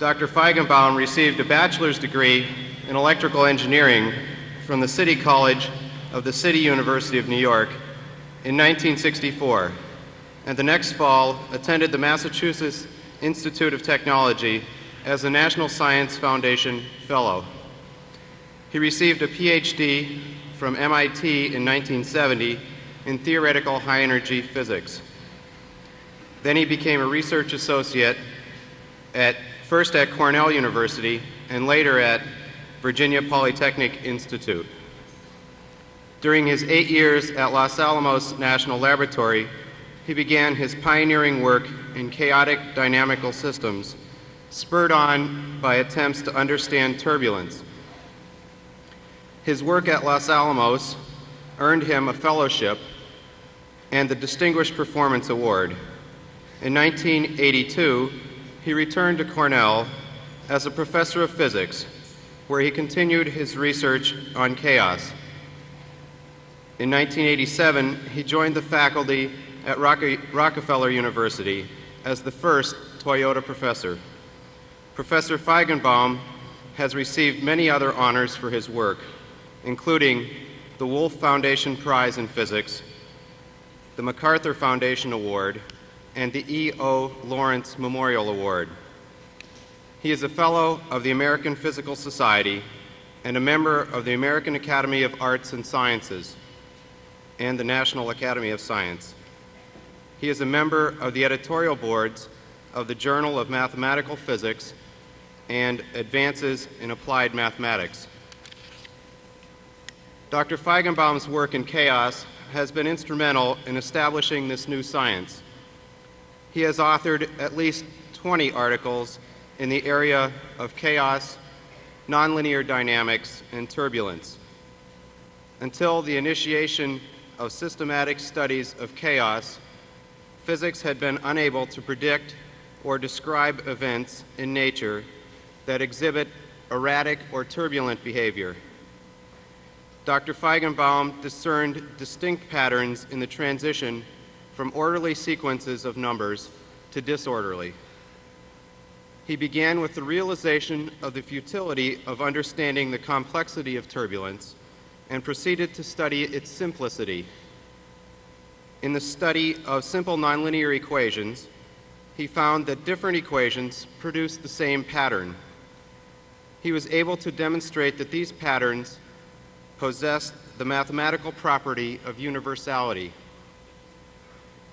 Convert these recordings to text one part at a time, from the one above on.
Dr. Feigenbaum received a bachelor's degree in electrical engineering from the City College of the City University of New York in 1964, and the next fall attended the Massachusetts Institute of Technology as a National Science Foundation Fellow. He received a PhD from MIT in 1970 in theoretical high energy physics. Then he became a research associate at first at Cornell University and later at Virginia Polytechnic Institute. During his eight years at Los Alamos National Laboratory, he began his pioneering work in chaotic dynamical systems, spurred on by attempts to understand turbulence. His work at Los Alamos earned him a fellowship and the Distinguished Performance Award. In 1982, he returned to Cornell as a professor of physics, where he continued his research on chaos. In 1987, he joined the faculty at Rockefeller University as the first Toyota professor. Professor Feigenbaum has received many other honors for his work, including the Wolf Foundation Prize in Physics, the MacArthur Foundation Award, and the E.O. Lawrence Memorial Award. He is a fellow of the American Physical Society and a member of the American Academy of Arts and Sciences and the National Academy of Science. He is a member of the editorial boards of the Journal of Mathematical Physics and Advances in Applied Mathematics. Dr. Feigenbaum's work in chaos has been instrumental in establishing this new science. He has authored at least 20 articles in the area of chaos, nonlinear dynamics, and turbulence. Until the initiation of systematic studies of chaos, physics had been unable to predict or describe events in nature that exhibit erratic or turbulent behavior. Dr. Feigenbaum discerned distinct patterns in the transition from orderly sequences of numbers to disorderly. He began with the realization of the futility of understanding the complexity of turbulence and proceeded to study its simplicity. In the study of simple nonlinear equations, he found that different equations produce the same pattern. He was able to demonstrate that these patterns possessed the mathematical property of universality.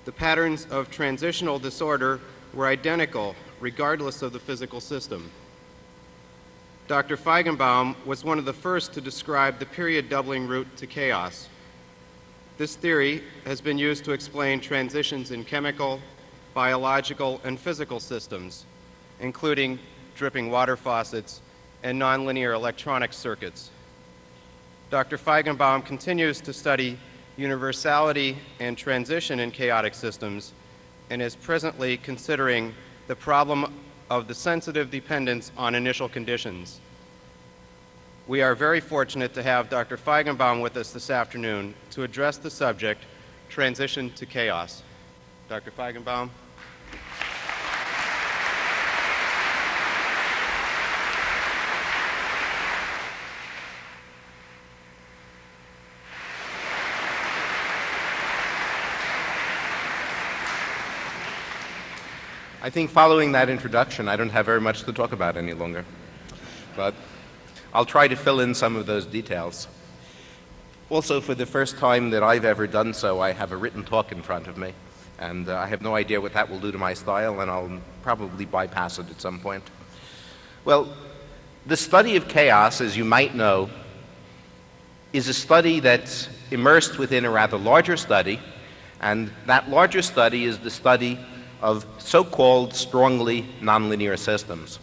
The patterns of transitional disorder were identical regardless of the physical system. Dr. Feigenbaum was one of the first to describe the period doubling route to chaos. This theory has been used to explain transitions in chemical, biological, and physical systems, including dripping water faucets and nonlinear electronic circuits. Dr. Feigenbaum continues to study universality and transition in chaotic systems and is presently considering the problem of the sensitive dependence on initial conditions. We are very fortunate to have Dr. Feigenbaum with us this afternoon to address the subject, Transition to Chaos. Dr. Feigenbaum. I think following that introduction, I don't have very much to talk about any longer. But I'll try to fill in some of those details. Also, for the first time that I've ever done so, I have a written talk in front of me. And uh, I have no idea what that will do to my style, and I'll probably bypass it at some point. Well, the study of chaos, as you might know, is a study that's immersed within a rather larger study, and that larger study is the study of so-called strongly nonlinear systems.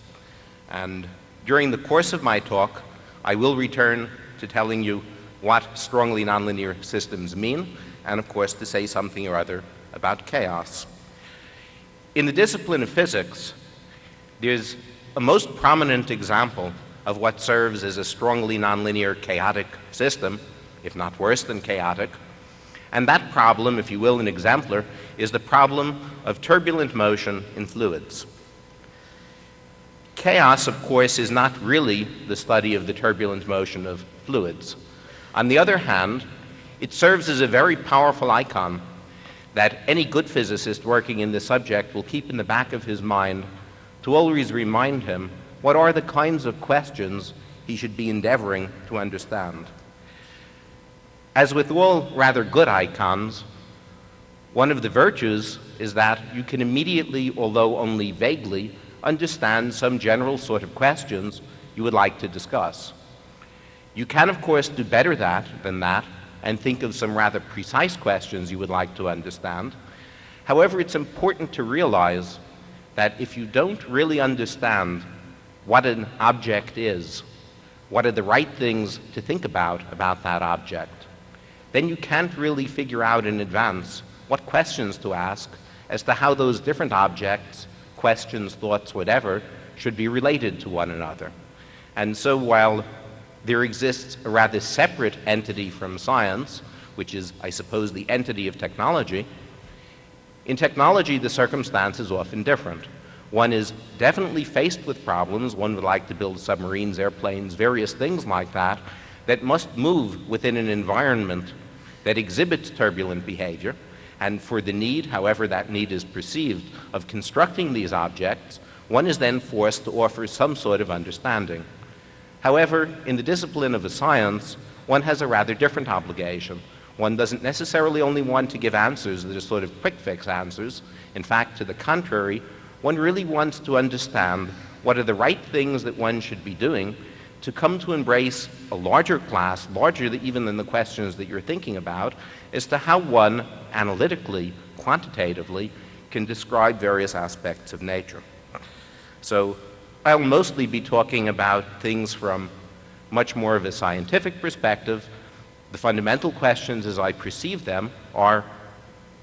And during the course of my talk, I will return to telling you what strongly nonlinear systems mean, and of course to say something or other about chaos. In the discipline of physics, there's a most prominent example of what serves as a strongly nonlinear chaotic system, if not worse than chaotic, and that problem, if you will, an exemplar, is the problem of turbulent motion in fluids. chaos, of course, is not really the study of the turbulent motion of fluids. On the other hand, it serves as a very powerful icon that any good physicist working in this subject will keep in the back of his mind to always remind him what are the kinds of questions he should be endeavoring to understand. As with all rather good icons, one of the virtues is that you can immediately, although only vaguely, understand some general sort of questions you would like to discuss. You can, of course, do better that, than that and think of some rather precise questions you would like to understand. However, it's important to realize that if you don't really understand what an object is, what are the right things to think about about that object, then you can't really figure out in advance what questions to ask as to how those different objects, questions, thoughts, whatever, should be related to one another. And so while there exists a rather separate entity from science, which is, I suppose, the entity of technology. In technology, the circumstance is often different. One is definitely faced with problems. One would like to build submarines, airplanes, various things like that, that must move within an environment that exhibits turbulent behavior. And for the need, however that need is perceived, of constructing these objects, one is then forced to offer some sort of understanding. However, in the discipline of a science, one has a rather different obligation. One doesn't necessarily only want to give answers that are sort of quick fix answers. In fact, to the contrary, one really wants to understand what are the right things that one should be doing to come to embrace a larger class, larger even than the questions that you're thinking about, as to how one analytically, quantitatively, can describe various aspects of nature. So I'll mostly be talking about things from much more of a scientific perspective. The fundamental questions as I perceive them are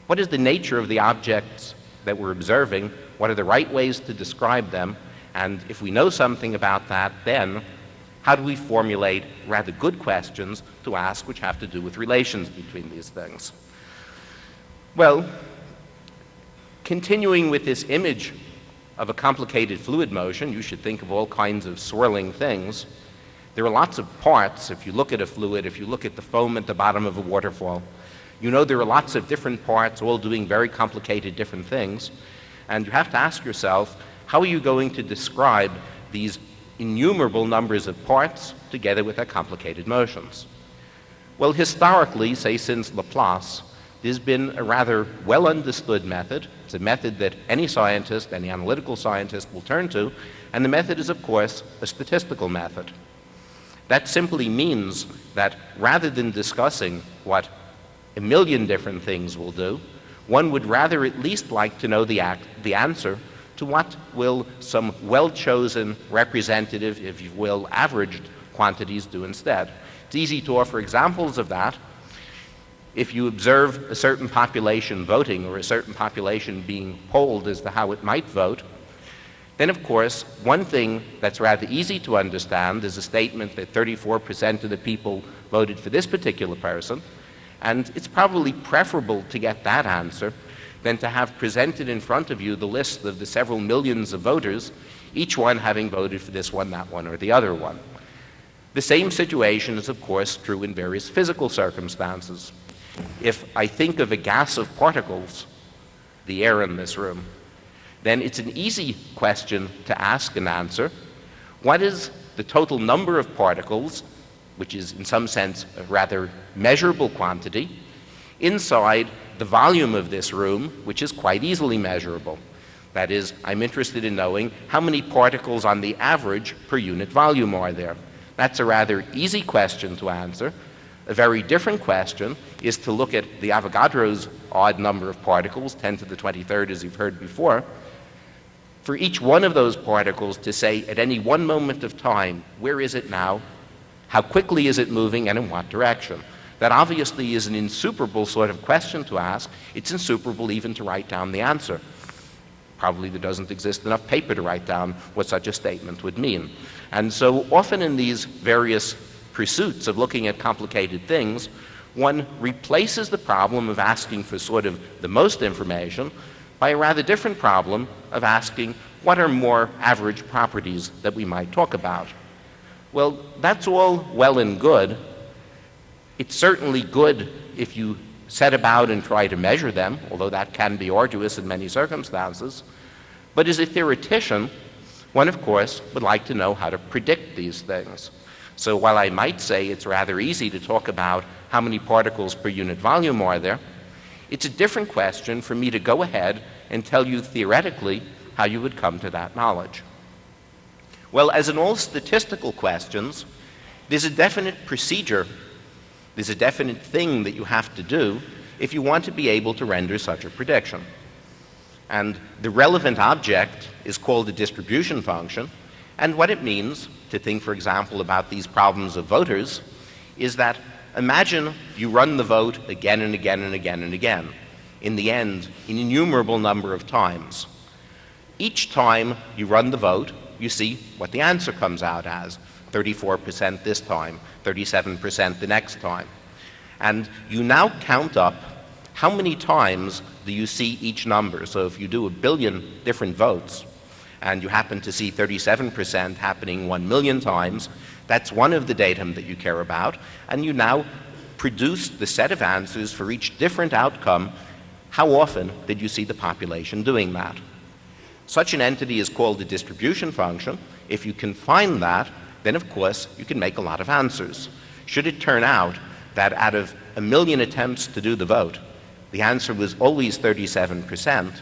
what is the nature of the objects that we're observing? What are the right ways to describe them? And if we know something about that, then how do we formulate rather good questions to ask which have to do with relations between these things? Well, continuing with this image of a complicated fluid motion, you should think of all kinds of swirling things. There are lots of parts. If you look at a fluid, if you look at the foam at the bottom of a waterfall, you know there are lots of different parts all doing very complicated different things. And you have to ask yourself, how are you going to describe these innumerable numbers of parts together with their complicated motions? Well, historically, say since Laplace, there's been a rather well understood method. It's a method that any scientist, any analytical scientist will turn to, and the method is, of course, a statistical method. That simply means that rather than discussing what a million different things will do, one would rather at least like to know the, act, the answer to what will some well chosen representative, if you will, averaged quantities do instead. It's easy to offer examples of that if you observe a certain population voting or a certain population being polled as to how it might vote, then of course, one thing that's rather easy to understand is a statement that 34% of the people voted for this particular person, and it's probably preferable to get that answer than to have presented in front of you the list of the several millions of voters, each one having voted for this one, that one, or the other one. The same situation is, of course, true in various physical circumstances. If I think of a gas of particles, the air in this room, then it's an easy question to ask and answer. What is the total number of particles, which is in some sense a rather measurable quantity, inside the volume of this room, which is quite easily measurable? That is, I'm interested in knowing how many particles on the average per unit volume are there. That's a rather easy question to answer, a very different question is to look at the Avogadro's odd number of particles, 10 to the 23rd, as you've heard before, for each one of those particles to say at any one moment of time, where is it now? How quickly is it moving and in what direction? That obviously is an insuperable sort of question to ask. It's insuperable even to write down the answer. Probably there doesn't exist enough paper to write down what such a statement would mean. And so often in these various pursuits of looking at complicated things, one replaces the problem of asking for sort of the most information by a rather different problem of asking what are more average properties that we might talk about? Well, that's all well and good. It's certainly good if you set about and try to measure them, although that can be arduous in many circumstances. But as a theoretician, one, of course, would like to know how to predict these things. So while I might say it's rather easy to talk about how many particles per unit volume are there, it's a different question for me to go ahead and tell you theoretically how you would come to that knowledge. Well, as in all statistical questions, there's a definite procedure, there's a definite thing that you have to do if you want to be able to render such a prediction. And the relevant object is called a distribution function. And what it means, to think, for example, about these problems of voters, is that imagine you run the vote again and again and again and again. In the end, an innumerable number of times. Each time you run the vote, you see what the answer comes out as 34% this time, 37% the next time. And you now count up how many times do you see each number. So if you do a billion different votes and you happen to see 37% happening 1 million times, that's one of the datum that you care about. And you now produce the set of answers for each different outcome. How often did you see the population doing that? Such an entity is called a distribution function. If you can find that, then of course you can make a lot of answers. Should it turn out that out of a million attempts to do the vote, the answer was always 37%,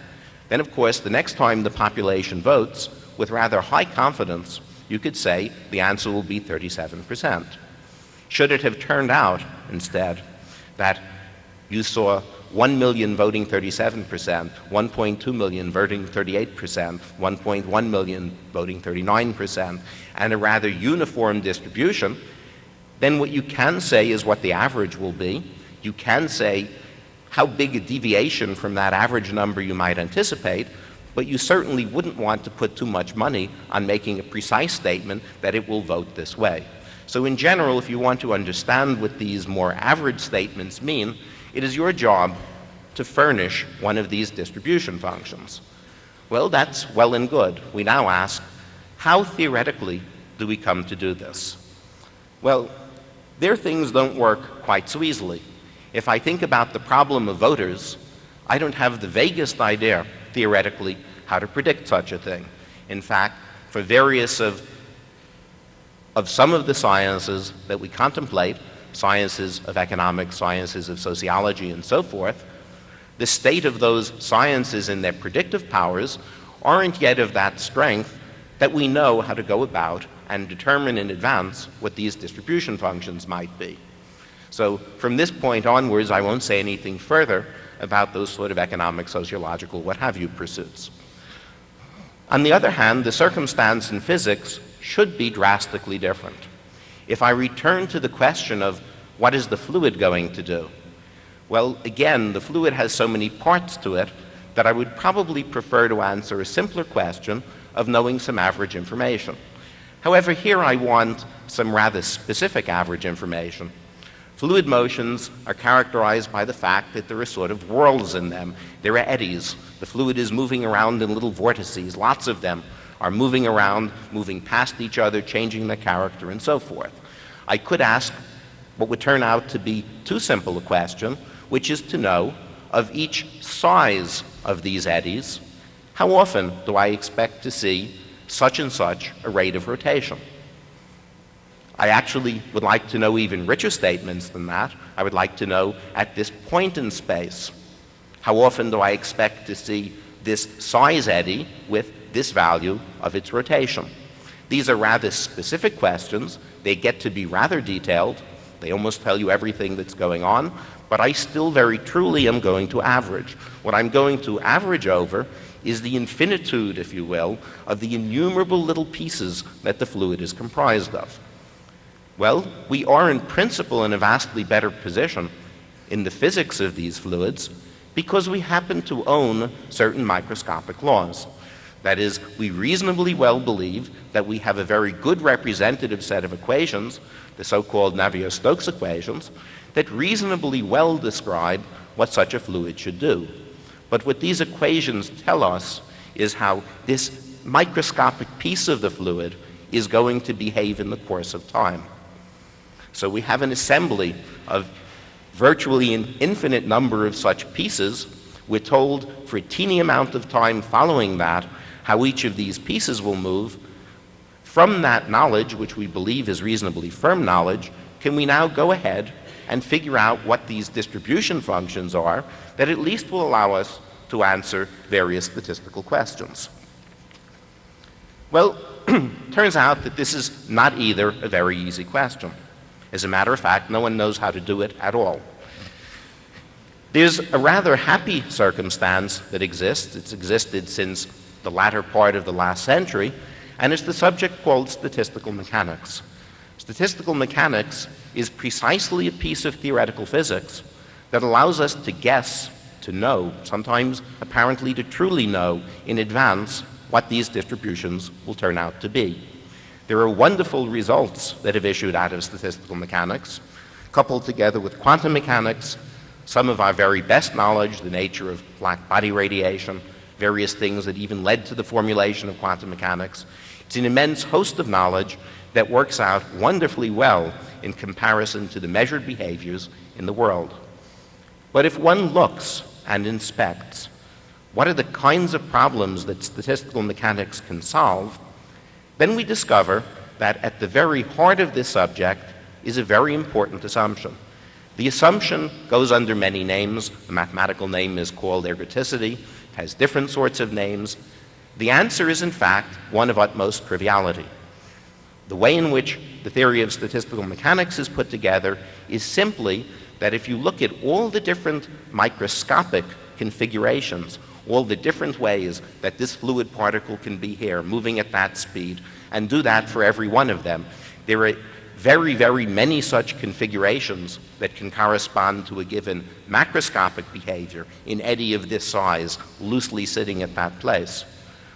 then of course the next time the population votes, with rather high confidence, you could say the answer will be 37%. Should it have turned out instead that you saw 1 million voting 37%, 1.2 million voting 38%, 1.1 million voting 39%, and a rather uniform distribution, then what you can say is what the average will be. You can say how big a deviation from that average number you might anticipate, but you certainly wouldn't want to put too much money on making a precise statement that it will vote this way. So in general, if you want to understand what these more average statements mean, it is your job to furnish one of these distribution functions. Well, that's well and good. We now ask, how theoretically do we come to do this? Well, their things don't work quite so easily. If I think about the problem of voters, I don't have the vaguest idea, theoretically, how to predict such a thing. In fact, for various of, of some of the sciences that we contemplate, sciences of economics, sciences of sociology, and so forth, the state of those sciences and their predictive powers aren't yet of that strength that we know how to go about and determine in advance what these distribution functions might be. So from this point onwards, I won't say anything further about those sort of economic, sociological, what have you pursuits. On the other hand, the circumstance in physics should be drastically different. If I return to the question of what is the fluid going to do? Well, again, the fluid has so many parts to it that I would probably prefer to answer a simpler question of knowing some average information. However, here I want some rather specific average information. Fluid motions are characterized by the fact that there are sort of whirls in them. There are eddies. The fluid is moving around in little vortices. Lots of them are moving around, moving past each other, changing their character, and so forth. I could ask what would turn out to be too simple a question, which is to know of each size of these eddies, how often do I expect to see such and such a rate of rotation? I actually would like to know even richer statements than that. I would like to know at this point in space, how often do I expect to see this size eddy with this value of its rotation? These are rather specific questions. They get to be rather detailed. They almost tell you everything that's going on, but I still very truly am going to average. What I'm going to average over is the infinitude, if you will, of the innumerable little pieces that the fluid is comprised of. Well, we are in principle in a vastly better position in the physics of these fluids because we happen to own certain microscopic laws. That is, we reasonably well believe that we have a very good representative set of equations, the so-called Navier-Stokes equations, that reasonably well describe what such a fluid should do. But what these equations tell us is how this microscopic piece of the fluid is going to behave in the course of time. So we have an assembly of virtually an infinite number of such pieces. We're told for a teeny amount of time following that how each of these pieces will move. From that knowledge, which we believe is reasonably firm knowledge, can we now go ahead and figure out what these distribution functions are that at least will allow us to answer various statistical questions? Well, turns out that this is not either a very easy question. As a matter of fact, no one knows how to do it at all. There's a rather happy circumstance that exists. It's existed since the latter part of the last century, and it's the subject called statistical mechanics. Statistical mechanics is precisely a piece of theoretical physics that allows us to guess, to know, sometimes apparently to truly know in advance what these distributions will turn out to be. There are wonderful results that have issued out of statistical mechanics, coupled together with quantum mechanics, some of our very best knowledge, the nature of black body radiation, various things that even led to the formulation of quantum mechanics. It's an immense host of knowledge that works out wonderfully well in comparison to the measured behaviors in the world. But if one looks and inspects what are the kinds of problems that statistical mechanics can solve, then we discover that at the very heart of this subject is a very important assumption. The assumption goes under many names. The mathematical name is called ergodicity, it has different sorts of names. The answer is, in fact, one of utmost triviality. The way in which the theory of statistical mechanics is put together is simply that if you look at all the different microscopic configurations, all the different ways that this fluid particle can be here, moving at that speed, and do that for every one of them. There are very, very many such configurations that can correspond to a given macroscopic behavior in eddy of this size, loosely sitting at that place.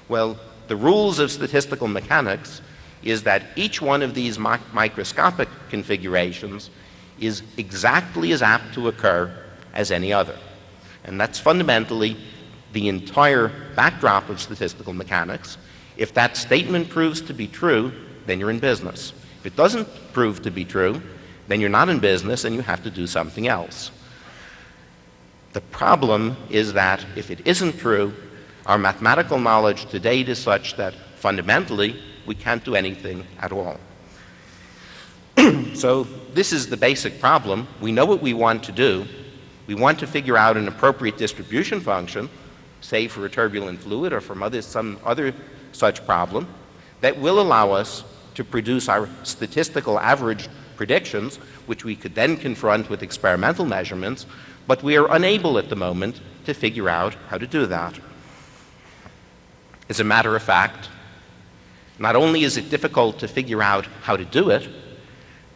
Well, the rules of statistical mechanics is that each one of these mi microscopic configurations is exactly as apt to occur as any other. And that's fundamentally the entire backdrop of statistical mechanics. If that statement proves to be true, then you're in business. If it doesn't prove to be true, then you're not in business and you have to do something else. The problem is that if it isn't true, our mathematical knowledge to date is such that fundamentally we can't do anything at all. so this is the basic problem. We know what we want to do. We want to figure out an appropriate distribution function say for a turbulent fluid or from other, some other such problem, that will allow us to produce our statistical average predictions, which we could then confront with experimental measurements, but we are unable at the moment to figure out how to do that. As a matter of fact, not only is it difficult to figure out how to do it,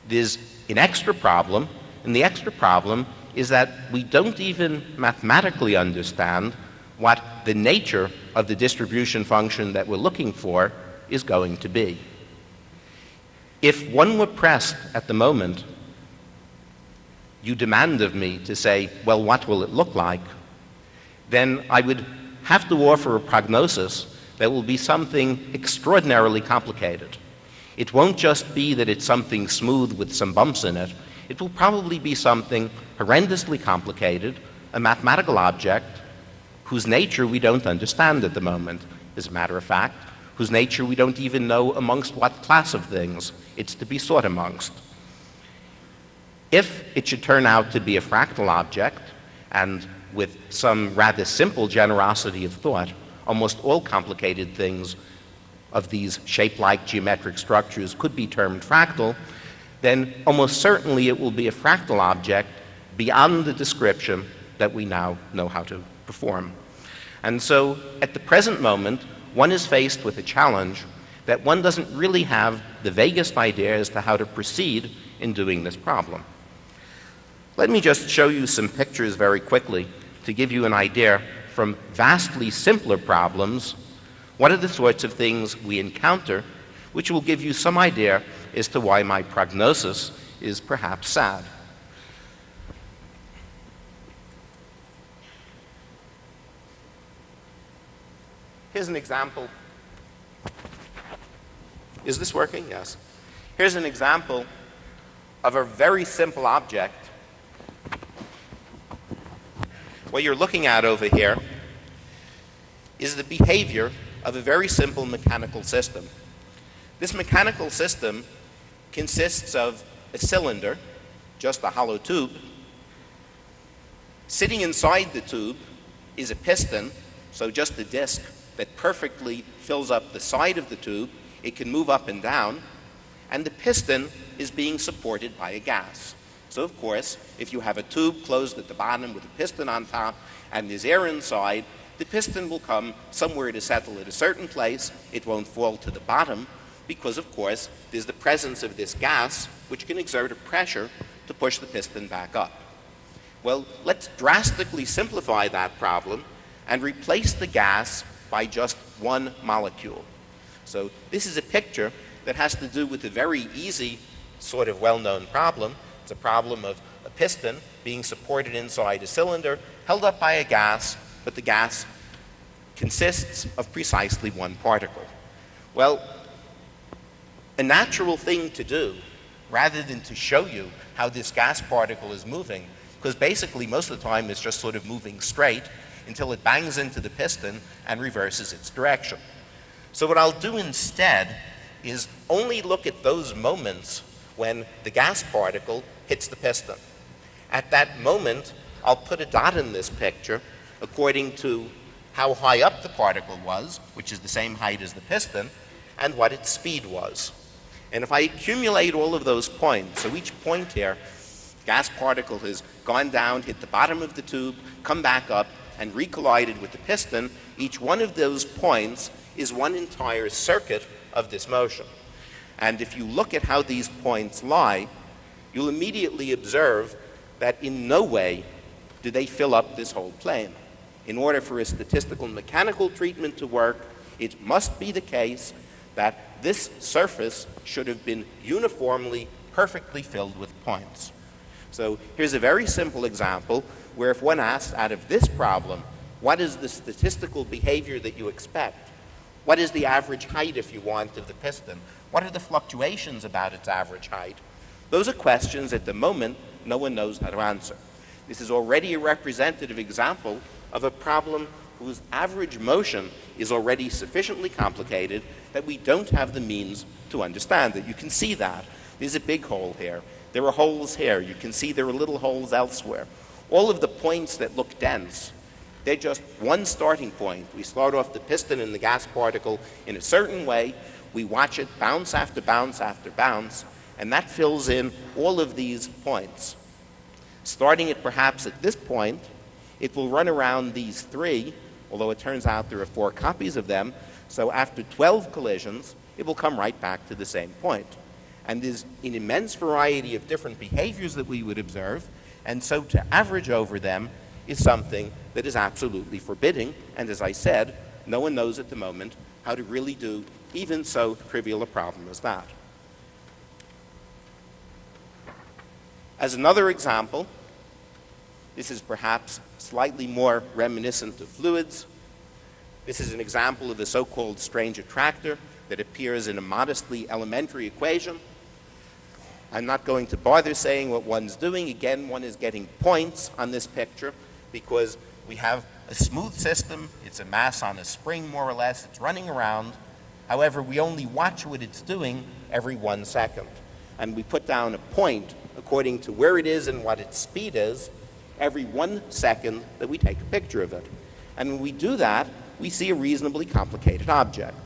there's an extra problem, and the extra problem is that we don't even mathematically understand what the nature of the distribution function that we're looking for is going to be. If one were pressed at the moment, you demand of me to say, well, what will it look like? Then I would have to offer a prognosis that will be something extraordinarily complicated. It won't just be that it's something smooth with some bumps in it. It will probably be something horrendously complicated, a mathematical object whose nature we don't understand at the moment, as a matter of fact, whose nature we don't even know amongst what class of things it's to be sought amongst. If it should turn out to be a fractal object, and with some rather simple generosity of thought, almost all complicated things of these shape-like geometric structures could be termed fractal, then almost certainly it will be a fractal object beyond the description that we now know how to perform. And so at the present moment, one is faced with a challenge that one doesn't really have the vaguest idea as to how to proceed in doing this problem. Let me just show you some pictures very quickly to give you an idea from vastly simpler problems, what are the sorts of things we encounter, which will give you some idea as to why my prognosis is perhaps sad. Here's an example Is this working? Yes. Here's an example of a very simple object. What you're looking at over here is the behavior of a very simple mechanical system. This mechanical system consists of a cylinder, just a hollow tube. Sitting inside the tube is a piston, so just a disc that perfectly fills up the side of the tube. It can move up and down, and the piston is being supported by a gas. So, of course, if you have a tube closed at the bottom with a piston on top and there's air inside, the piston will come somewhere to settle at a certain place. It won't fall to the bottom because, of course, there's the presence of this gas which can exert a pressure to push the piston back up. Well, let's drastically simplify that problem and replace the gas by just one molecule. So this is a picture that has to do with a very easy, sort of well-known problem. It's a problem of a piston being supported inside a cylinder, held up by a gas, but the gas consists of precisely one particle. Well, a natural thing to do, rather than to show you how this gas particle is moving, because basically most of the time it's just sort of moving straight until it bangs into the piston and reverses its direction. So what I'll do instead is only look at those moments when the gas particle hits the piston. At that moment, I'll put a dot in this picture according to how high up the particle was, which is the same height as the piston, and what its speed was. And if I accumulate all of those points, so each point here, gas particle has gone down, hit the bottom of the tube, come back up, and recollided with the piston, each one of those points is one entire circuit of this motion. And if you look at how these points lie, you'll immediately observe that in no way do they fill up this whole plane. In order for a statistical mechanical treatment to work, it must be the case that this surface should have been uniformly, perfectly filled with points. So here's a very simple example where if one asks out of this problem, what is the statistical behavior that you expect? What is the average height, if you want, of the piston? What are the fluctuations about its average height? Those are questions at the moment no one knows how to answer. This is already a representative example of a problem whose average motion is already sufficiently complicated that we don't have the means to understand it. You can see that. There's a big hole here. There are holes here. You can see there are little holes elsewhere. All of the points that look dense, they're just one starting point. We start off the piston and the gas particle in a certain way. We watch it bounce after bounce after bounce, and that fills in all of these points. Starting it perhaps at this point, it will run around these three, although it turns out there are four copies of them. So after 12 collisions, it will come right back to the same point. And there's an immense variety of different behaviors that we would observe, and so to average over them is something that is absolutely forbidding, and as I said, no one knows at the moment how to really do even so trivial a problem as that. As another example, this is perhaps slightly more reminiscent of fluids. This is an example of the so-called strange attractor that appears in a modestly elementary equation. I'm not going to bother saying what one's doing. Again, one is getting points on this picture because we have a smooth system. It's a mass on a spring, more or less. It's running around. However, we only watch what it's doing every one second. And we put down a point according to where it is and what its speed is every one second that we take a picture of it. And when we do that, we see a reasonably complicated object.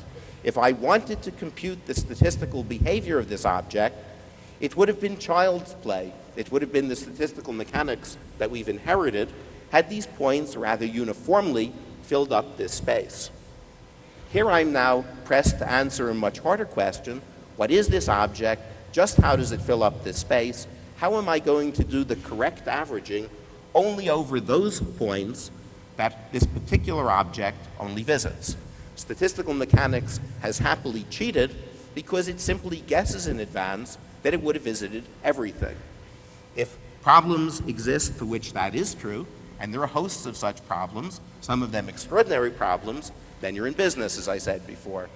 If I wanted to compute the statistical behavior of this object, it would have been child's play. It would have been the statistical mechanics that we've inherited had these points rather uniformly filled up this space. Here I'm now pressed to answer a much harder question. What is this object? Just how does it fill up this space? How am I going to do the correct averaging only over those points that this particular object only visits? Statistical mechanics has happily cheated because it simply guesses in advance that it would have visited everything. If problems exist for which that is true, and there are hosts of such problems, some of them extraordinary problems, then you're in business, as I said before.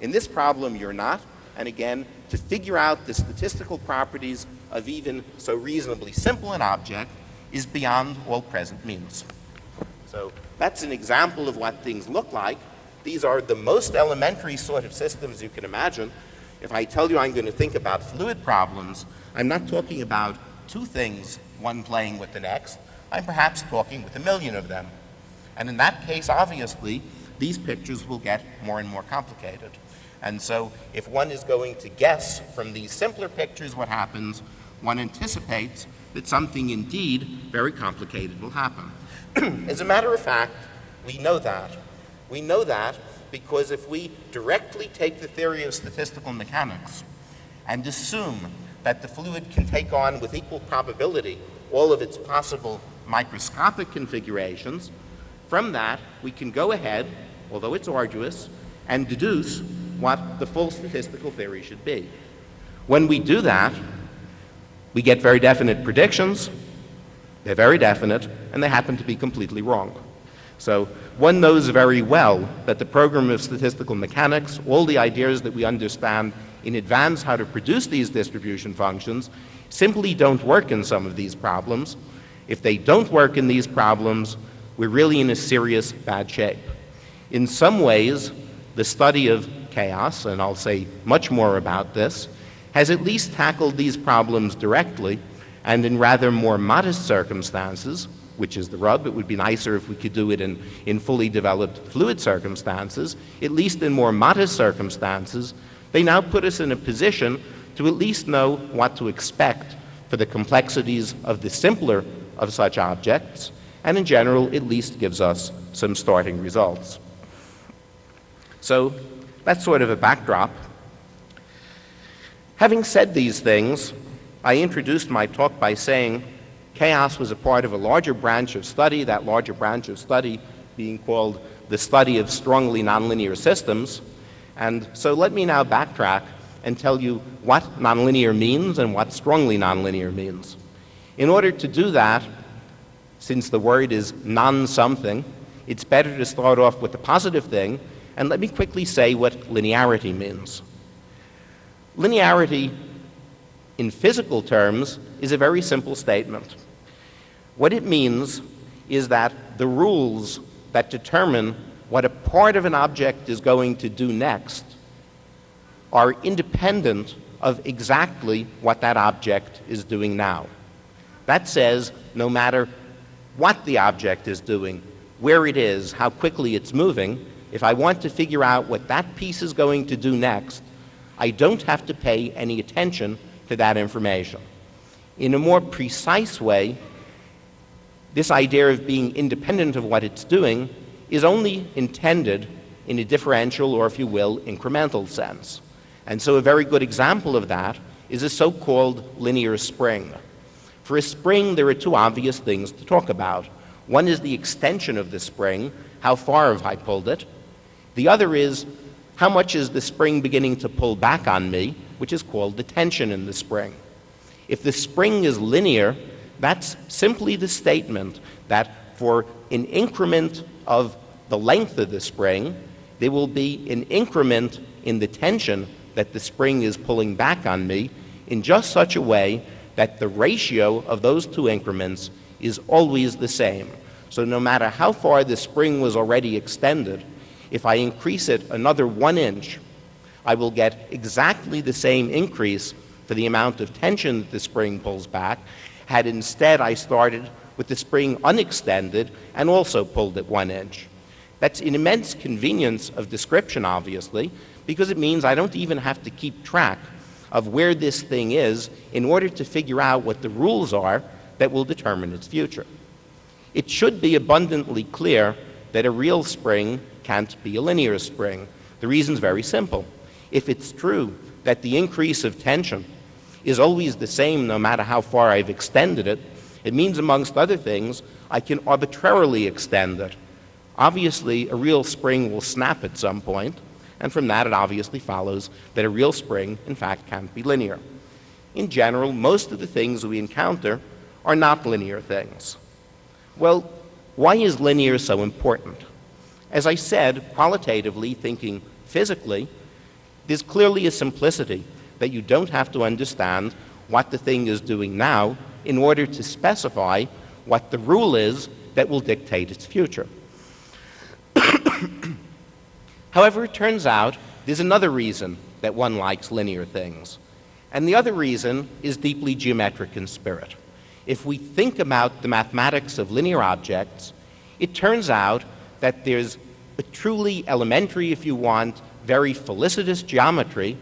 In this problem, you're not, and again to figure out the statistical properties of even so reasonably simple an object is beyond all present means. So that's an example of what things look like. These are the most elementary sort of systems you can imagine. If I tell you I'm going to think about fluid problems, I'm not talking about two things, one playing with the next. I'm perhaps talking with a million of them. And in that case, obviously, these pictures will get more and more complicated. And so if one is going to guess from these simpler pictures what happens, one anticipates that something indeed very complicated will happen. As a matter of fact, we know that. We know that because if we directly take the theory of statistical mechanics and assume that the fluid can take on with equal probability all of its possible microscopic configurations, from that we can go ahead, although it's arduous, and deduce what the full statistical theory should be. When we do that, we get very definite predictions. They're very definite, and they happen to be completely wrong. So one knows very well that the program of statistical mechanics, all the ideas that we understand in advance how to produce these distribution functions, simply don't work in some of these problems. If they don't work in these problems, we're really in a serious bad shape. In some ways, the study of chaos, and I'll say much more about this, has at least tackled these problems directly and in rather more modest circumstances, which is the rub. It would be nicer if we could do it in, in fully developed fluid circumstances. At least in more modest circumstances, they now put us in a position to at least know what to expect for the complexities of the simpler of such objects, and in general, at least gives us some starting results. So that's sort of a backdrop. Having said these things, I introduced my talk by saying chaos was a part of a larger branch of study, that larger branch of study being called the study of strongly nonlinear systems. And so let me now backtrack and tell you what nonlinear means and what strongly nonlinear means. In order to do that, since the word is non something, it's better to start off with the positive thing and let me quickly say what linearity means. Linearity, in physical terms, is a very simple statement. What it means is that the rules that determine what a part of an object is going to do next are independent of exactly what that object is doing now. That says no matter what the object is doing, where it is, how quickly it's moving, if I want to figure out what that piece is going to do next, I don't have to pay any attention to that information. In a more precise way, this idea of being independent of what it's doing is only intended in a differential or, if you will, incremental sense. And so a very good example of that is a so-called linear spring. For a spring, there are two obvious things to talk about. One is the extension of the spring, how far have I pulled it? The other is how much is the spring beginning to pull back on me, which is called the tension in the spring. If the spring is linear, that's simply the statement that for an increment of the length of the spring, there will be an increment in the tension that the spring is pulling back on me in just such a way that the ratio of those two increments is always the same. So no matter how far the spring was already extended, if I increase it another one inch, I will get exactly the same increase for the amount of tension that the spring pulls back, had instead I started with the spring unextended and also pulled it one inch. That's an immense convenience of description, obviously, because it means I don't even have to keep track of where this thing is in order to figure out what the rules are that will determine its future. It should be abundantly clear that a real spring can't be a linear spring. The reason is very simple. If it's true that the increase of tension is always the same no matter how far I've extended it, it means, amongst other things, I can arbitrarily extend it. Obviously, a real spring will snap at some point, and from that it obviously follows that a real spring, in fact, can't be linear. In general, most of the things we encounter are not linear things. Well, why is linear so important? As I said, qualitatively, thinking physically, There's clearly a simplicity that you don't have to understand what the thing is doing now in order to specify what the rule is that will dictate its future. However, it turns out there's another reason that one likes linear things. And the other reason is deeply geometric in spirit. If we think about the mathematics of linear objects, it turns out that there's a truly elementary, if you want, very felicitous geometry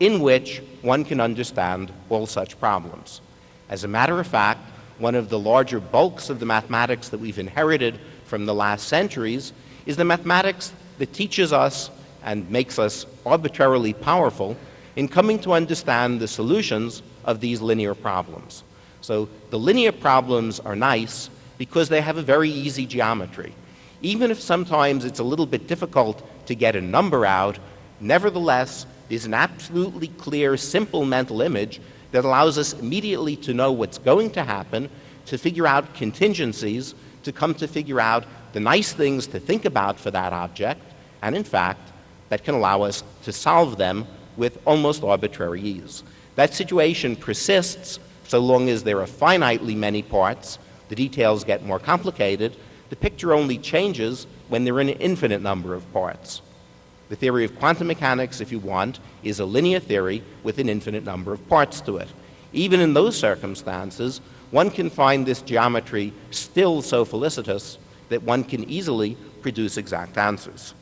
in which one can understand all such problems. As a matter of fact, one of the larger bulks of the mathematics that we've inherited from the last centuries is the mathematics that teaches us and makes us arbitrarily powerful in coming to understand the solutions of these linear problems. So the linear problems are nice because they have a very easy geometry. Even if sometimes it's a little bit difficult to get a number out, nevertheless, there's an absolutely clear, simple mental image that allows us immediately to know what's going to happen, to figure out contingencies, to come to figure out the nice things to think about for that object, and in fact, that can allow us to solve them with almost arbitrary ease. That situation persists so long as there are finitely many parts, the details get more complicated, the picture only changes when there are an infinite number of parts. The theory of quantum mechanics, if you want, is a linear theory with an infinite number of parts to it. Even in those circumstances, one can find this geometry still so felicitous that one can easily produce exact answers.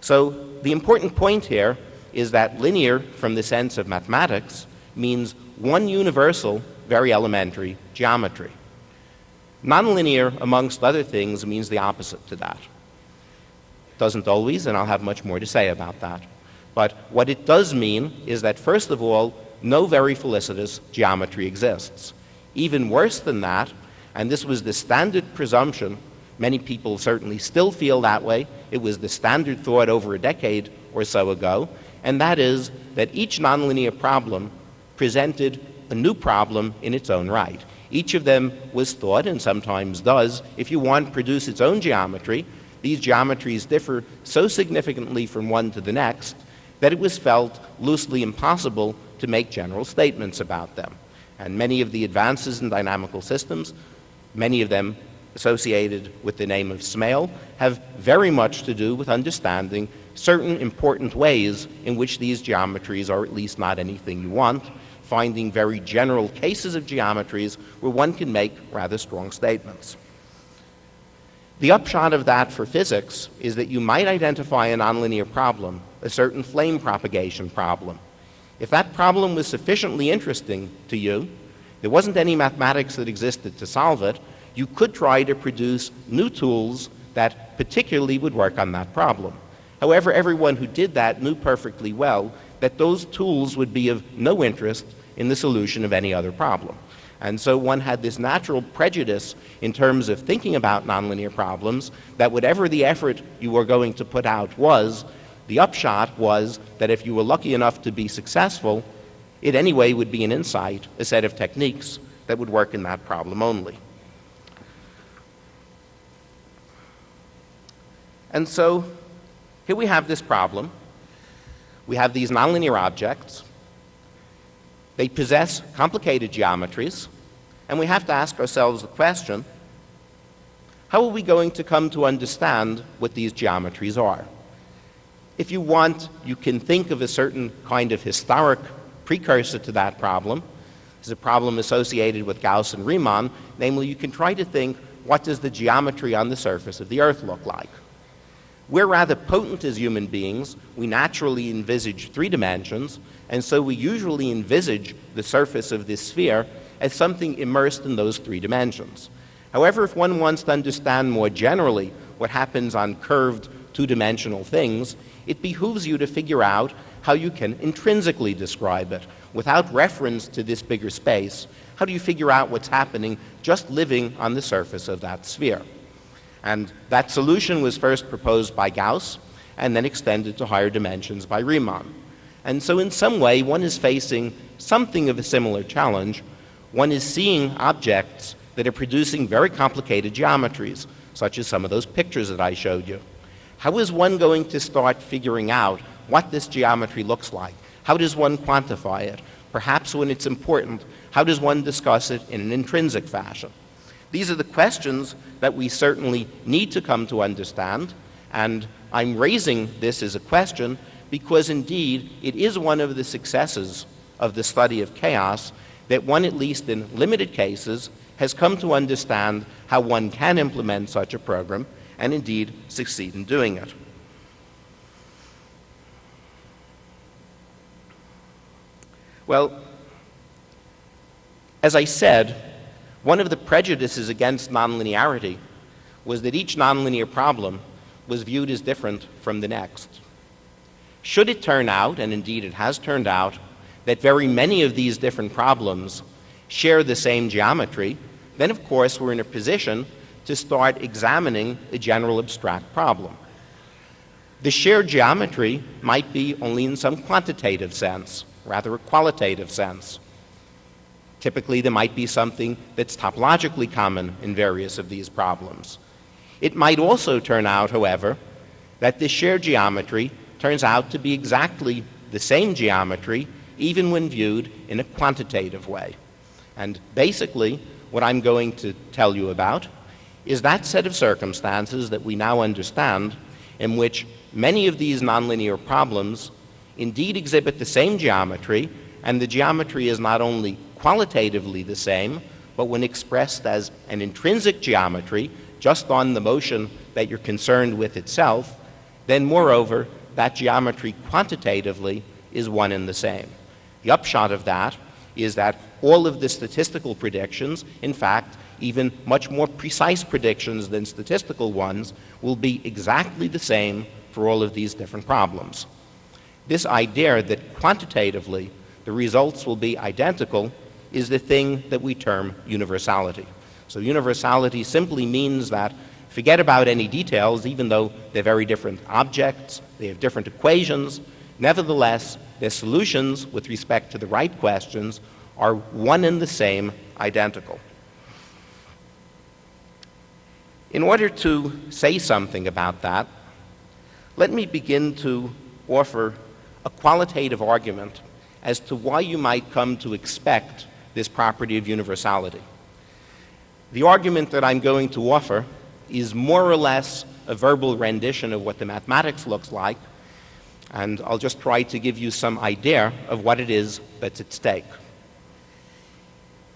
So the important point here is that linear, from the sense of mathematics, means one universal, very elementary geometry. Nonlinear, amongst other things, means the opposite to that. Doesn't always, and I'll have much more to say about that. But what it does mean is that, first of all, no very felicitous geometry exists. Even worse than that, and this was the standard presumption, many people certainly still feel that way, it was the standard thought over a decade or so ago, and that is that each nonlinear problem presented a new problem in its own right. Each of them was thought, and sometimes does, if you want, produce its own geometry. These geometries differ so significantly from one to the next that it was felt loosely impossible to make general statements about them. And many of the advances in dynamical systems, many of them associated with the name of Smale, have very much to do with understanding certain important ways in which these geometries are at least not anything you want, finding very general cases of geometries where one can make rather strong statements. The upshot of that for physics is that you might identify a nonlinear problem, a certain flame propagation problem. If that problem was sufficiently interesting to you, there wasn't any mathematics that existed to solve it, you could try to produce new tools that particularly would work on that problem. However, everyone who did that knew perfectly well that those tools would be of no interest in the solution of any other problem. And so one had this natural prejudice in terms of thinking about nonlinear problems that whatever the effort you were going to put out was, the upshot was that if you were lucky enough to be successful, it anyway would be an insight, a set of techniques that would work in that problem only. And so here we have this problem. We have these nonlinear objects. They possess complicated geometries, and we have to ask ourselves the question how are we going to come to understand what these geometries are? If you want, you can think of a certain kind of historic precursor to that problem. It's a problem associated with Gauss and Riemann, namely, you can try to think what does the geometry on the surface of the Earth look like? We're rather potent as human beings. We naturally envisage three dimensions, and so we usually envisage the surface of this sphere as something immersed in those three dimensions. However, if one wants to understand more generally what happens on curved two dimensional things, it behooves you to figure out how you can intrinsically describe it. Without reference to this bigger space, how do you figure out what's happening just living on the surface of that sphere? And that solution was first proposed by Gauss and then extended to higher dimensions by Riemann. And so, in some way, one is facing something of a similar challenge. One is seeing objects that are producing very complicated geometries, such as some of those pictures that I showed you. How is one going to start figuring out what this geometry looks like. How does one quantify it? Perhaps when it's important, how does one discuss it in an intrinsic fashion? These are the questions that we certainly need to come to understand, and I'm raising this as a question because indeed it is one of the successes of the study of chaos that one, at least in limited cases, has come to understand how one can implement such a program and indeed succeed in doing it. Well, as I said, one of the prejudices against nonlinearity was that each nonlinear problem was viewed as different from the next. Should it turn out, and indeed it has turned out, that very many of these different problems share the same geometry, then of course we're in a position to start examining a general abstract problem. The shared geometry might be only in some quantitative sense, rather a qualitative sense. Typically, there might be something that's topologically common in various of these problems. It might also turn out, however, that this shared geometry turns out to be exactly the same geometry even when viewed in a quantitative way. And basically, what I'm going to tell you about is that set of circumstances that we now understand in which many of these nonlinear problems indeed exhibit the same geometry, and the geometry is not only qualitatively the same, but when expressed as an intrinsic geometry, just on the motion that you're concerned with itself, then moreover, that geometry quantitatively is one and the same. The upshot of that is that all of the statistical predictions, in fact, even much more precise predictions than statistical ones, will be exactly the same for all of these different problems. This idea that quantitatively the results will be identical is the thing that we term universality. So universality simply means that forget about any details, even though they're very different objects, they have different equations, nevertheless, their solutions with respect to the right questions are one and the same, identical. In order to say something about that, let me begin to offer a qualitative argument as to why you might come to expect this property of universality. The argument that I'm going to offer is more or less a verbal rendition of what the mathematics looks like, and I'll just try to give you some idea of what it is that's at stake.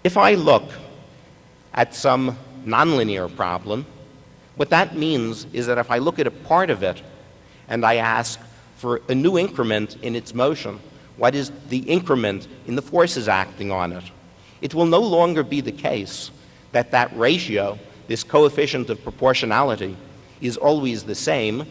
If I look at some nonlinear problem, what that means is that if I look at a part of it and I ask for a new increment in its motion, what is the increment in the forces acting on it? It will no longer be the case that that ratio, this coefficient of proportionality, is always the same.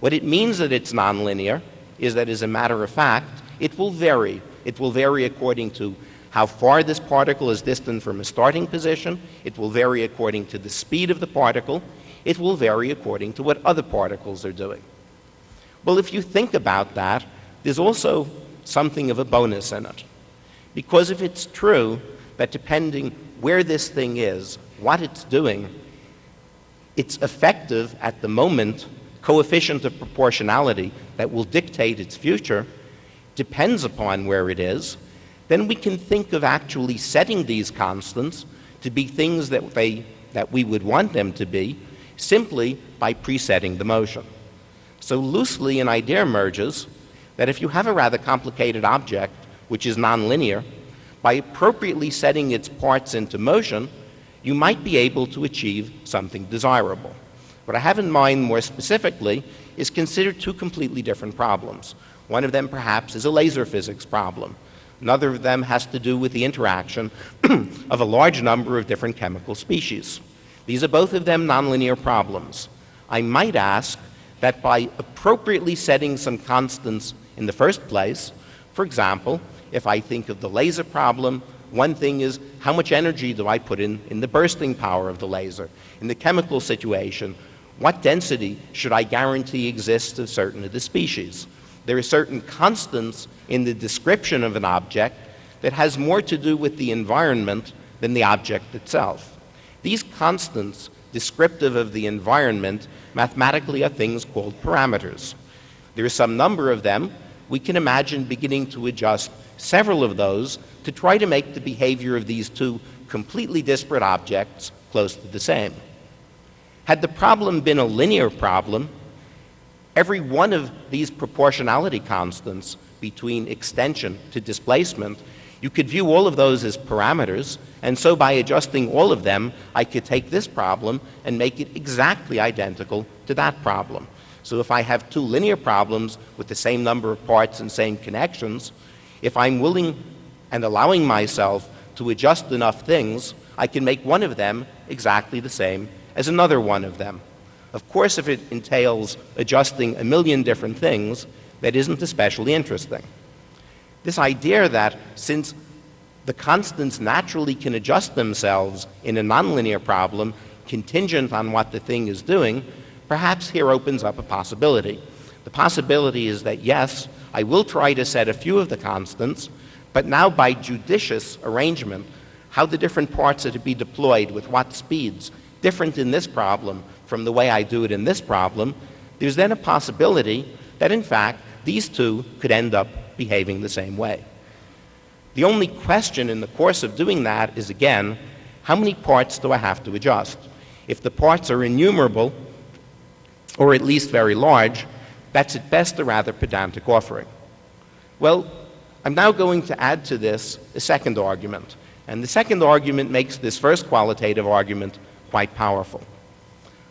What it means that it's nonlinear is that, as a matter of fact, it will vary. It will vary according to how far this particle is distant from a starting position. It will vary according to the speed of the particle. It will vary according to what other particles are doing. Well, if you think about that, there's also something of a bonus in it. Because if it's true that depending where this thing is, what it's doing, its effective at the moment coefficient of proportionality that will dictate its future depends upon where it is, then we can think of actually setting these constants to be things that, they, that we would want them to be simply by presetting the motion. So loosely an idea emerges that if you have a rather complicated object which is nonlinear, by appropriately setting its parts into motion, you might be able to achieve something desirable. What I have in mind more specifically is consider two completely different problems. One of them perhaps is a laser physics problem. Another of them has to do with the interaction of a large number of different chemical species. These are both of them nonlinear problems. I might ask that by appropriately setting some constants in the first place, for example, if I think of the laser problem, one thing is how much energy do I put in, in the bursting power of the laser? In the chemical situation, what density should I guarantee exists of certain of the species? There are certain constants in the description of an object that has more to do with the environment than the object itself. These constants descriptive of the environment mathematically are things called parameters. There is some number of them. We can imagine beginning to adjust several of those to try to make the behavior of these two completely disparate objects close to the same. Had the problem been a linear problem, every one of these proportionality constants between extension to displacement, you could view all of those as parameters, and so by adjusting all of them, I could take this problem and make it exactly identical to that problem. So if I have two linear problems with the same number of parts and same connections, if I'm willing and allowing myself to adjust enough things, I can make one of them exactly the same as another one of them. Of course, if it entails adjusting a million different things, that isn't especially interesting. This idea that since the constants naturally can adjust themselves in a nonlinear problem contingent on what the thing is doing perhaps here opens up a possibility. The possibility is that, yes, I will try to set a few of the constants, but now by judicious arrangement, how the different parts are to be deployed with what speeds, different in this problem from the way I do it in this problem, there's then a possibility that, in fact, these two could end up behaving the same way. The only question in the course of doing that is, again, how many parts do I have to adjust? If the parts are innumerable, or at least very large, that's at best a rather pedantic offering. Well, I'm now going to add to this a second argument. And the second argument makes this first qualitative argument quite powerful.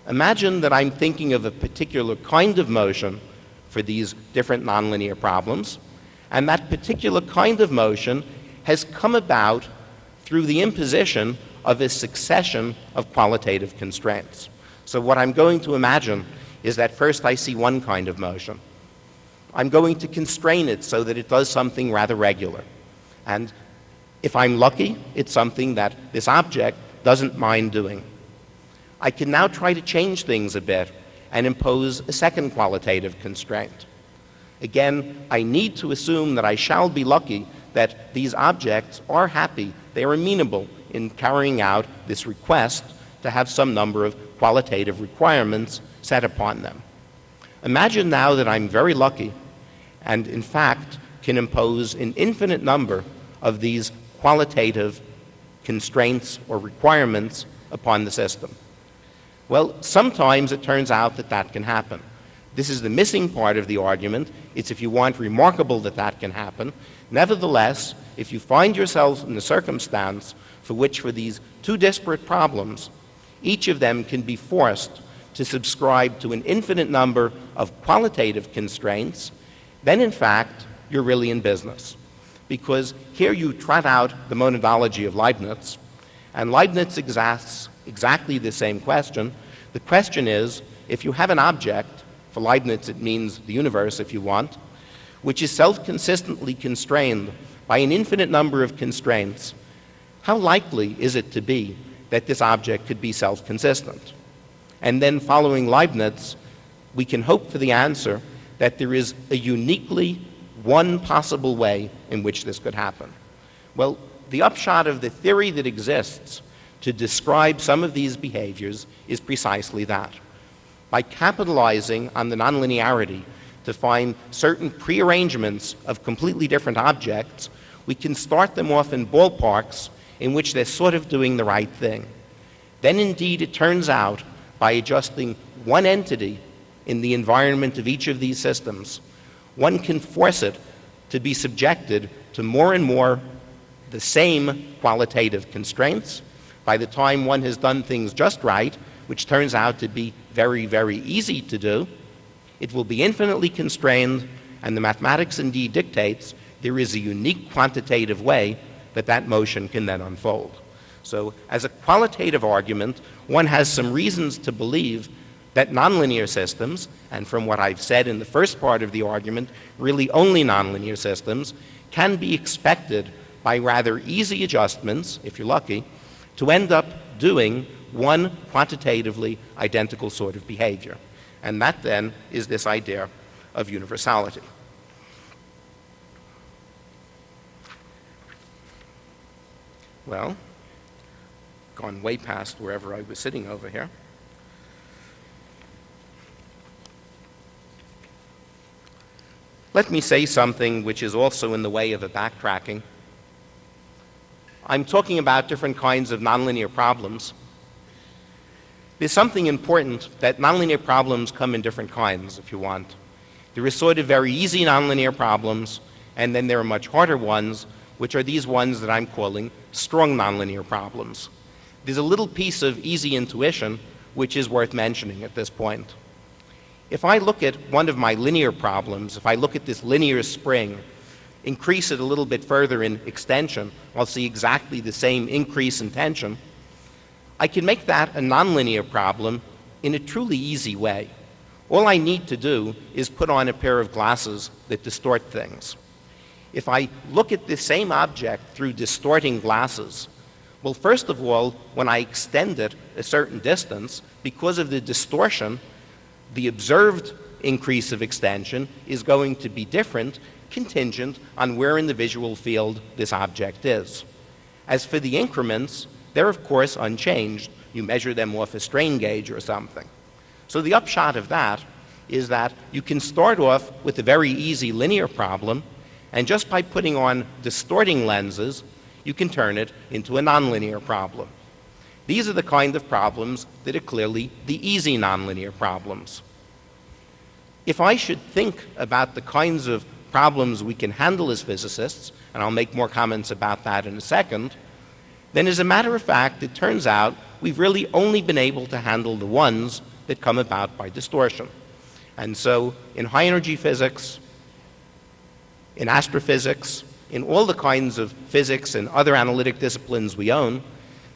Imagine that I'm thinking of a particular kind of motion for these different nonlinear problems, and that particular kind of motion has come about through the imposition of a succession of qualitative constraints. So what I'm going to imagine is that first I see one kind of motion. I'm going to constrain it so that it does something rather regular. And if I'm lucky, it's something that this object doesn't mind doing. I can now try to change things a bit and impose a second qualitative constraint. Again, I need to assume that I shall be lucky that these objects are happy, they are amenable in carrying out this request to have some number of qualitative requirements set upon them. Imagine now that I'm very lucky and, in fact, can impose an infinite number of these qualitative constraints or requirements upon the system. Well, sometimes it turns out that that can happen. This is the missing part of the argument. It's, if you want, remarkable that that can happen. Nevertheless, if you find yourself in a circumstance for which, for these two disparate problems, each of them can be forced to subscribe to an infinite number of qualitative constraints, then in fact, you're really in business. Because here you trot out the monadology of Leibniz, and Leibniz asks exactly the same question. The question is if you have an object, for Leibniz it means the universe if you want, which is self consistently constrained by an infinite number of constraints, how likely is it to be that this object could be self consistent? And then following Leibniz, we can hope for the answer that there is a uniquely one possible way in which this could happen. Well, the upshot of the theory that exists to describe some of these behaviors is precisely that. By capitalizing on the nonlinearity to find certain prearrangements of completely different objects, we can start them off in ballparks in which they're sort of doing the right thing. Then, indeed, it turns out by adjusting one entity in the environment of each of these systems, one can force it to be subjected to more and more the same qualitative constraints. By the time one has done things just right, which turns out to be very, very easy to do, it will be infinitely constrained, and the mathematics indeed dictates there is a unique quantitative way that that motion can then unfold. So, as a qualitative argument, one has some reasons to believe that nonlinear systems, and from what I've said in the first part of the argument, really only nonlinear systems, can be expected by rather easy adjustments, if you're lucky, to end up doing one quantitatively identical sort of behavior. And that then is this idea of universality. Well, gone way past wherever I was sitting over here. Let me say something which is also in the way of a backtracking. I'm talking about different kinds of nonlinear problems. There's something important that nonlinear problems come in different kinds, if you want. There are sort of very easy nonlinear problems, and then there are much harder ones, which are these ones that I'm calling strong nonlinear problems. There's a little piece of easy intuition which is worth mentioning at this point. If I look at one of my linear problems, if I look at this linear spring, increase it a little bit further in extension, I'll see exactly the same increase in tension. I can make that a nonlinear problem in a truly easy way. All I need to do is put on a pair of glasses that distort things. If I look at the same object through distorting glasses, well, first of all, when I extend it a certain distance, because of the distortion, the observed increase of extension is going to be different, contingent on where in the visual field this object is. As for the increments, they're of course unchanged. You measure them off a strain gauge or something. So the upshot of that is that you can start off with a very easy linear problem, and just by putting on distorting lenses, you can turn it into a nonlinear problem. These are the kind of problems that are clearly the easy nonlinear problems. If I should think about the kinds of problems we can handle as physicists, and I'll make more comments about that in a second, then as a matter of fact, it turns out we've really only been able to handle the ones that come about by distortion. And so in high energy physics, in astrophysics, in all the kinds of physics and other analytic disciplines we own,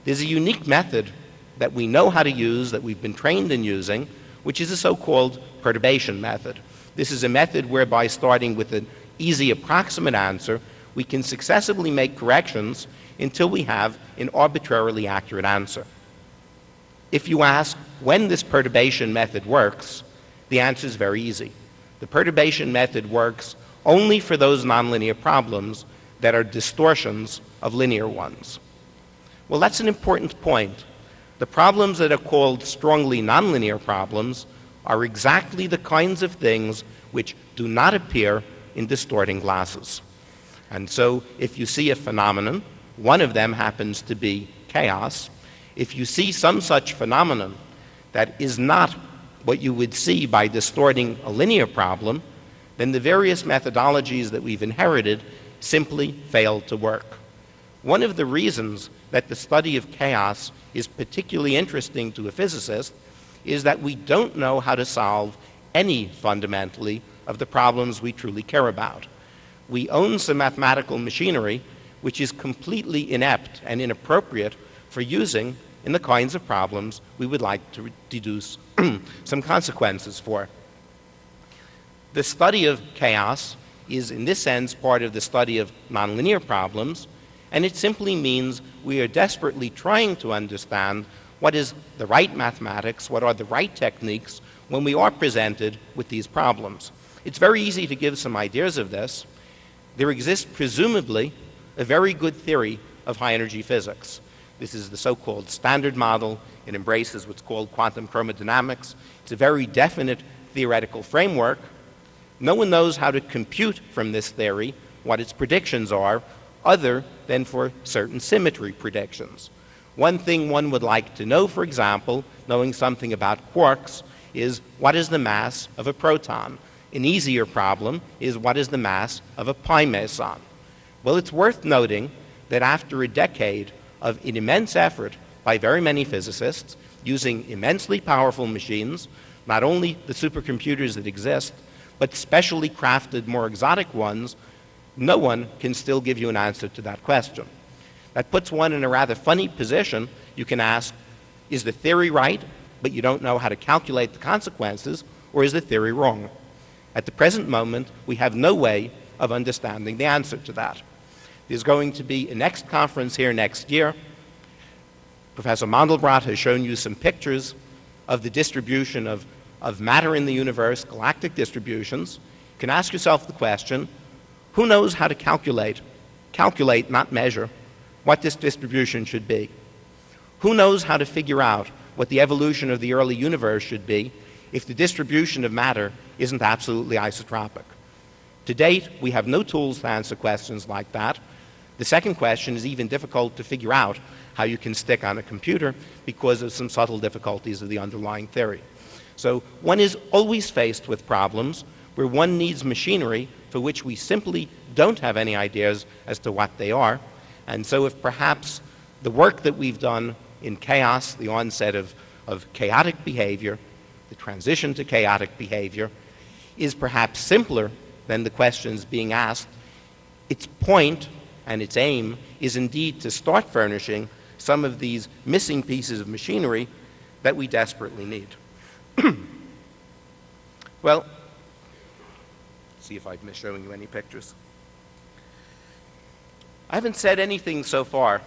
there's a unique method that we know how to use, that we've been trained in using, which is a so-called perturbation method. This is a method whereby starting with an easy approximate answer, we can successively make corrections until we have an arbitrarily accurate answer. If you ask when this perturbation method works, the answer is very easy. The perturbation method works only for those nonlinear problems that are distortions of linear ones. Well, that's an important point. The problems that are called strongly nonlinear problems are exactly the kinds of things which do not appear in distorting glasses. And so if you see a phenomenon, one of them happens to be chaos. If you see some such phenomenon that is not what you would see by distorting a linear problem, then the various methodologies that we've inherited simply fail to work. One of the reasons that the study of chaos is particularly interesting to a physicist is that we don't know how to solve any fundamentally of the problems we truly care about. We own some mathematical machinery which is completely inept and inappropriate for using in the kinds of problems we would like to deduce some consequences for. The study of chaos is, in this sense, part of the study of nonlinear problems, and it simply means we are desperately trying to understand what is the right mathematics, what are the right techniques when we are presented with these problems. It's very easy to give some ideas of this. There exists, presumably, a very good theory of high energy physics. This is the so called standard model. It embraces what's called quantum chromodynamics. It's a very definite theoretical framework. No one knows how to compute from this theory what its predictions are, other than for certain symmetry predictions. One thing one would like to know, for example, knowing something about quarks, is what is the mass of a proton? An easier problem is what is the mass of a pi meson? Well, it's worth noting that after a decade of an immense effort by very many physicists using immensely powerful machines, not only the supercomputers that exist, but specially crafted, more exotic ones, no one can still give you an answer to that question. That puts one in a rather funny position. You can ask, is the theory right, but you don't know how to calculate the consequences, or is the theory wrong? At the present moment, we have no way of understanding the answer to that. There's going to be a next conference here next year. Professor Mandelbrot has shown you some pictures of the distribution of, of matter in the universe, galactic distributions. You can ask yourself the question, who knows how to calculate, calculate, not measure, what this distribution should be? Who knows how to figure out what the evolution of the early universe should be if the distribution of matter isn't absolutely isotropic? To date, we have no tools to answer questions like that. The second question is even difficult to figure out how you can stick on a computer because of some subtle difficulties of the underlying theory. So one is always faced with problems where one needs machinery for which we simply don't have any ideas as to what they are. And so if perhaps the work that we've done in chaos, the onset of, of chaotic behavior, the transition to chaotic behavior, is perhaps simpler than the questions being asked, its point and its aim is indeed to start furnishing some of these missing pieces of machinery that we desperately need. well, see if I've missed showing you any pictures. I haven't said anything so far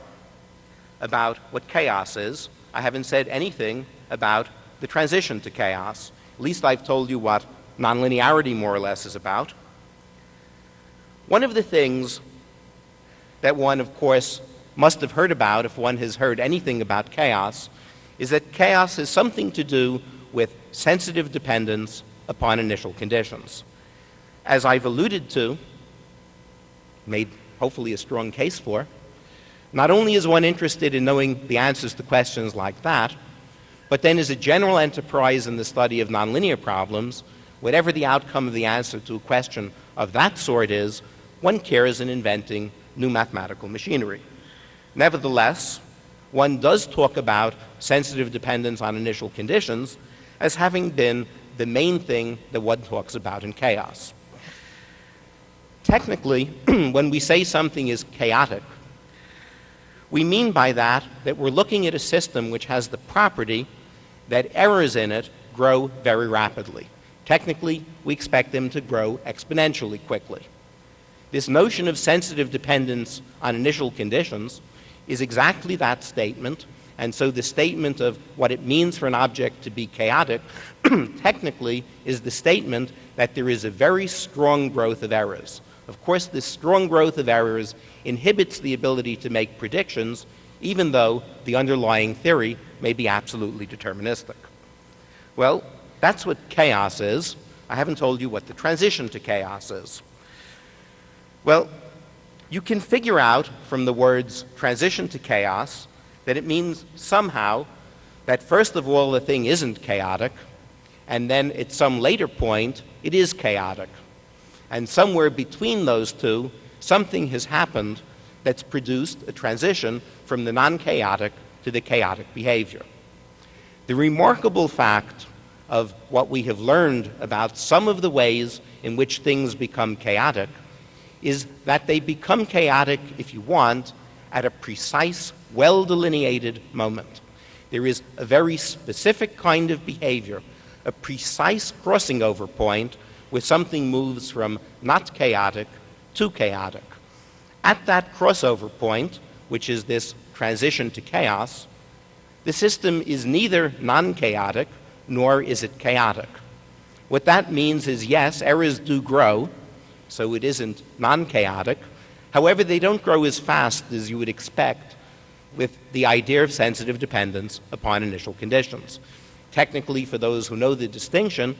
about what chaos is. I haven't said anything about the transition to chaos. At least I've told you what nonlinearity more or less is about. One of the things that one, of course, must have heard about if one has heard anything about chaos is that chaos has something to do with sensitive dependence upon initial conditions. As I've alluded to, made hopefully a strong case for, not only is one interested in knowing the answers to questions like that, but then as a general enterprise in the study of nonlinear problems, whatever the outcome of the answer to a question of that sort is, one cares in inventing new mathematical machinery. Nevertheless, one does talk about sensitive dependence on initial conditions as having been the main thing that one talks about in chaos. Technically, when we say something is chaotic, we mean by that that we're looking at a system which has the property that errors in it grow very rapidly. Technically, we expect them to grow exponentially quickly. This notion of sensitive dependence on initial conditions is exactly that statement, and so the statement of what it means for an object to be chaotic technically is the statement that there is a very strong growth of errors. Of course, this strong growth of errors inhibits the ability to make predictions, even though the underlying theory may be absolutely deterministic. Well, that's what chaos is. I haven't told you what the transition to chaos is. Well, you can figure out from the words transition to chaos that it means somehow that first of all the thing isn't chaotic, and then at some later point it is chaotic. And somewhere between those two, something has happened that's produced a transition from the non chaotic to the chaotic behavior. The remarkable fact of what we have learned about some of the ways in which things become chaotic is that they become chaotic, if you want, at a precise, well delineated moment. There is a very specific kind of behavior, a precise crossing over point where something moves from not chaotic to chaotic. At that crossover point, which is this transition to chaos, the system is neither non chaotic nor is it chaotic. What that means is yes, errors do grow, so it isn't non chaotic. However, they don't grow as fast as you would expect with the idea of sensitive dependence upon initial conditions. Technically, for those who know the distinction,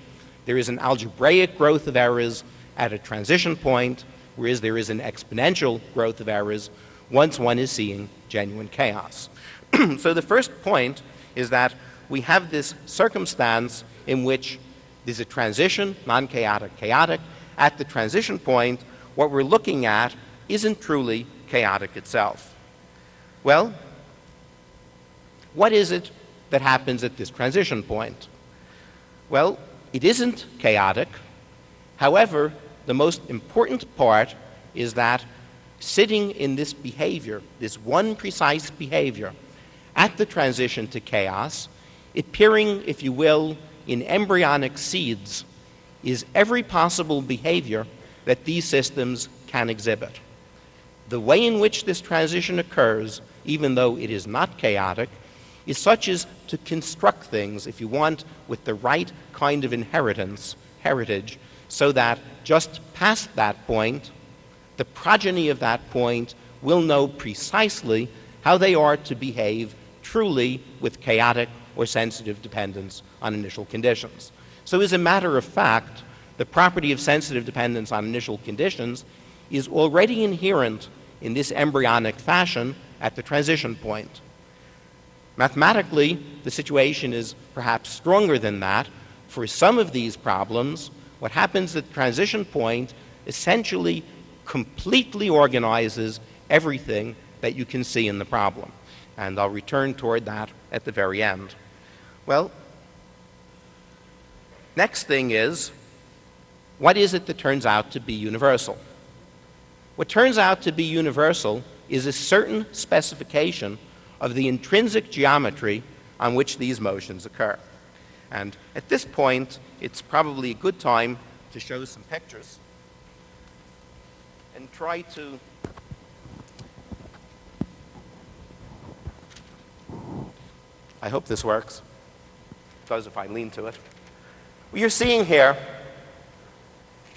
there is an algebraic growth of errors at a transition point, whereas there is an exponential growth of errors once one is seeing genuine chaos. so the first point is that we have this circumstance in which there's a transition, non-chaotic, chaotic. At the transition point, what we're looking at isn't truly chaotic itself. Well, what is it that happens at this transition point? Well, it isn't chaotic. However, the most important part is that sitting in this behavior, this one precise behavior, at the transition to chaos, appearing, if you will, in embryonic seeds, is every possible behavior that these systems can exhibit. The way in which this transition occurs, even though it is not chaotic, is such as to construct things, if you want, with the right kind of inheritance, heritage, so that just past that point, the progeny of that point will know precisely how they are to behave truly with chaotic or sensitive dependence on initial conditions. So, as a matter of fact, the property of sensitive dependence on initial conditions is already inherent in this embryonic fashion at the transition point. Mathematically, the situation is perhaps stronger than that. For some of these problems, what happens at the transition point essentially completely organizes everything that you can see in the problem. And I'll return toward that at the very end. Well, next thing is what is it that turns out to be universal? What turns out to be universal is a certain specification of the intrinsic geometry on which these motions occur. And at this point, it's probably a good time to show some pictures and try to I hope this works. It does if I lean to it. What you're seeing here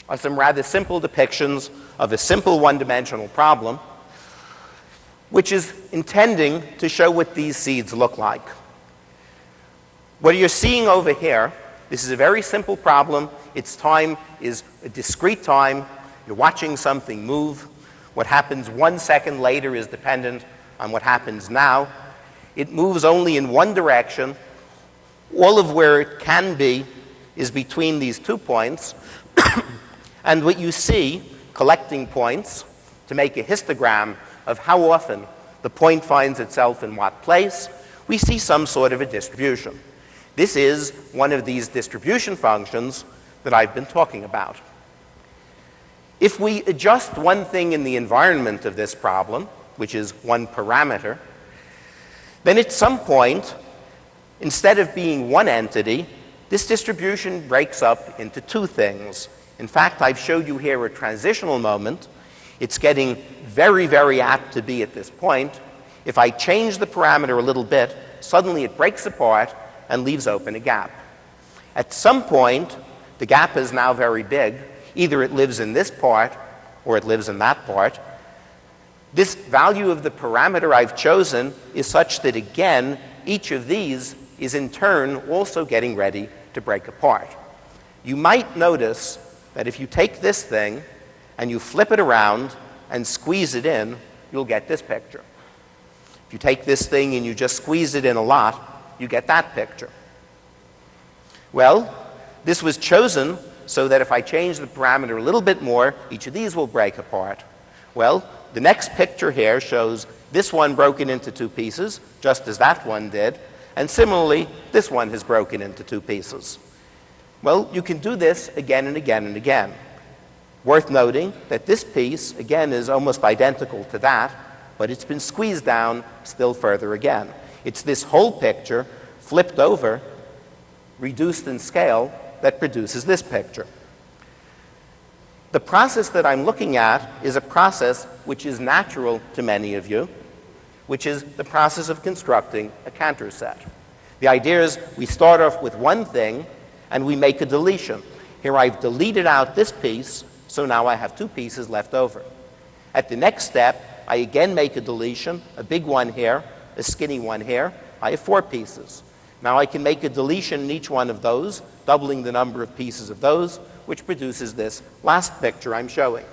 are some rather simple depictions of a simple one-dimensional problem, which is intending to show what these seeds look like. What you're seeing over here, this is a very simple problem. Its time is a discrete time. You're watching something move. What happens one second later is dependent on what happens now. It moves only in one direction. All of where it can be is between these two points. and what you see, collecting points, to make a histogram of how often the point finds itself in what place, we see some sort of a distribution. This is one of these distribution functions that I've been talking about. If we adjust one thing in the environment of this problem, which is one parameter, then at some point, instead of being one entity, this distribution breaks up into two things. In fact, I've showed you here a transitional moment. It's getting very, very apt to be at this point. If I change the parameter a little bit, suddenly it breaks apart and leaves open a gap. At some point, the gap is now very big. Either it lives in this part or it lives in that part. This value of the parameter I've chosen is such that, again, each of these is in turn also getting ready to break apart. You might notice that if you take this thing and you flip it around and squeeze it in, you'll get this picture. If you take this thing and you just squeeze it in a lot, you get that picture. Well, this was chosen so that if I change the parameter a little bit more, each of these will break apart. Well, the next picture here shows this one broken into two pieces, just as that one did, and similarly, this one has broken into two pieces. Well, you can do this again and again and again. Worth noting that this piece, again, is almost identical to that, but it's been squeezed down still further again. It's this whole picture flipped over, reduced in scale, that produces this picture. The process that I'm looking at is a process which is natural to many of you, which is the process of constructing a Cantor set. The idea is we start off with one thing and we make a deletion. Here I've deleted out this piece, so now I have two pieces left over. At the next step, I again make a deletion, a big one here, a skinny one here. I have four pieces. Now I can make a deletion in each one of those, doubling the number of pieces of those, which produces this last picture I'm showing.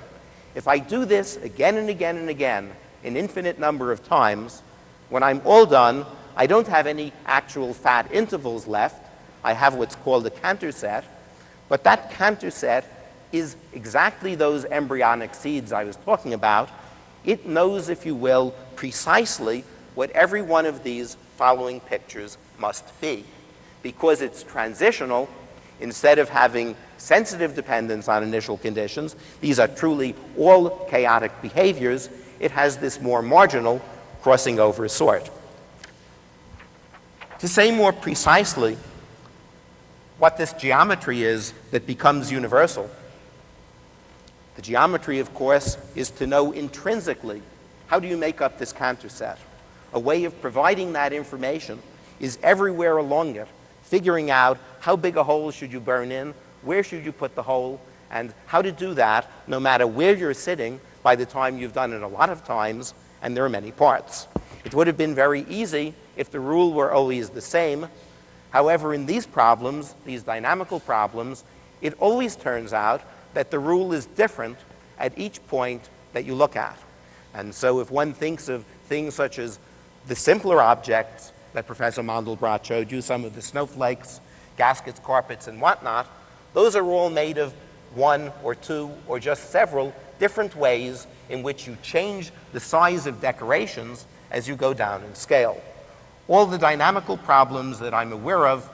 If I do this again and again and again, an infinite number of times, when I'm all done, I don't have any actual fat intervals left. I have what's called a Cantor set, but that Cantor set is exactly those embryonic seeds I was talking about. It knows, if you will, precisely what every one of these following pictures must be. Because it's transitional, instead of having sensitive dependence on initial conditions, these are truly all chaotic behaviors, it has this more marginal crossing over sort. To say more precisely what this geometry is that becomes universal, the geometry, of course, is to know intrinsically how do you make up this Cantor set. A way of providing that information is everywhere along it, figuring out how big a hole should you burn in, where should you put the hole, and how to do that no matter where you're sitting by the time you've done it a lot of times, and there are many parts. It would have been very easy if the rule were always the same. However, in these problems, these dynamical problems, it always turns out that the rule is different at each point that you look at. And so if one thinks of things such as the simpler objects that Professor Mandelbrot showed you, some of the snowflakes, gaskets, carpets, and whatnot, those are all made of one or two or just several different ways in which you change the size of decorations as you go down in scale. All the dynamical problems that I'm aware of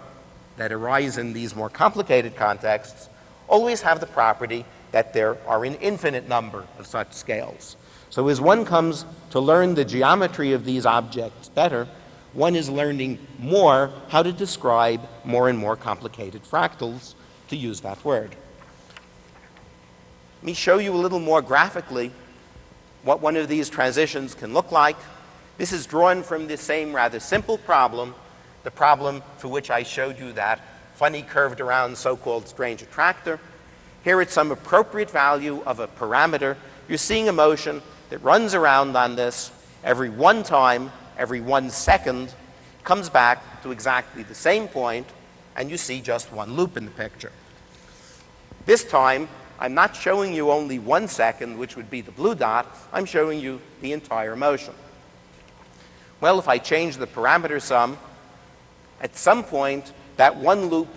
that arise in these more complicated contexts always have the property that there are an infinite number of such scales. So as one comes to learn the geometry of these objects better, one is learning more how to describe more and more complicated fractals, to use that word. Let me show you a little more graphically what one of these transitions can look like. This is drawn from the same rather simple problem, the problem for which I showed you that funny curved around so-called strange attractor. Here at some appropriate value of a parameter, you're seeing a motion that runs around on this every one time, every one second, comes back to exactly the same point, and you see just one loop in the picture. This time, I'm not showing you only one second, which would be the blue dot. I'm showing you the entire motion. Well, if I change the parameter some, at some point, that one loop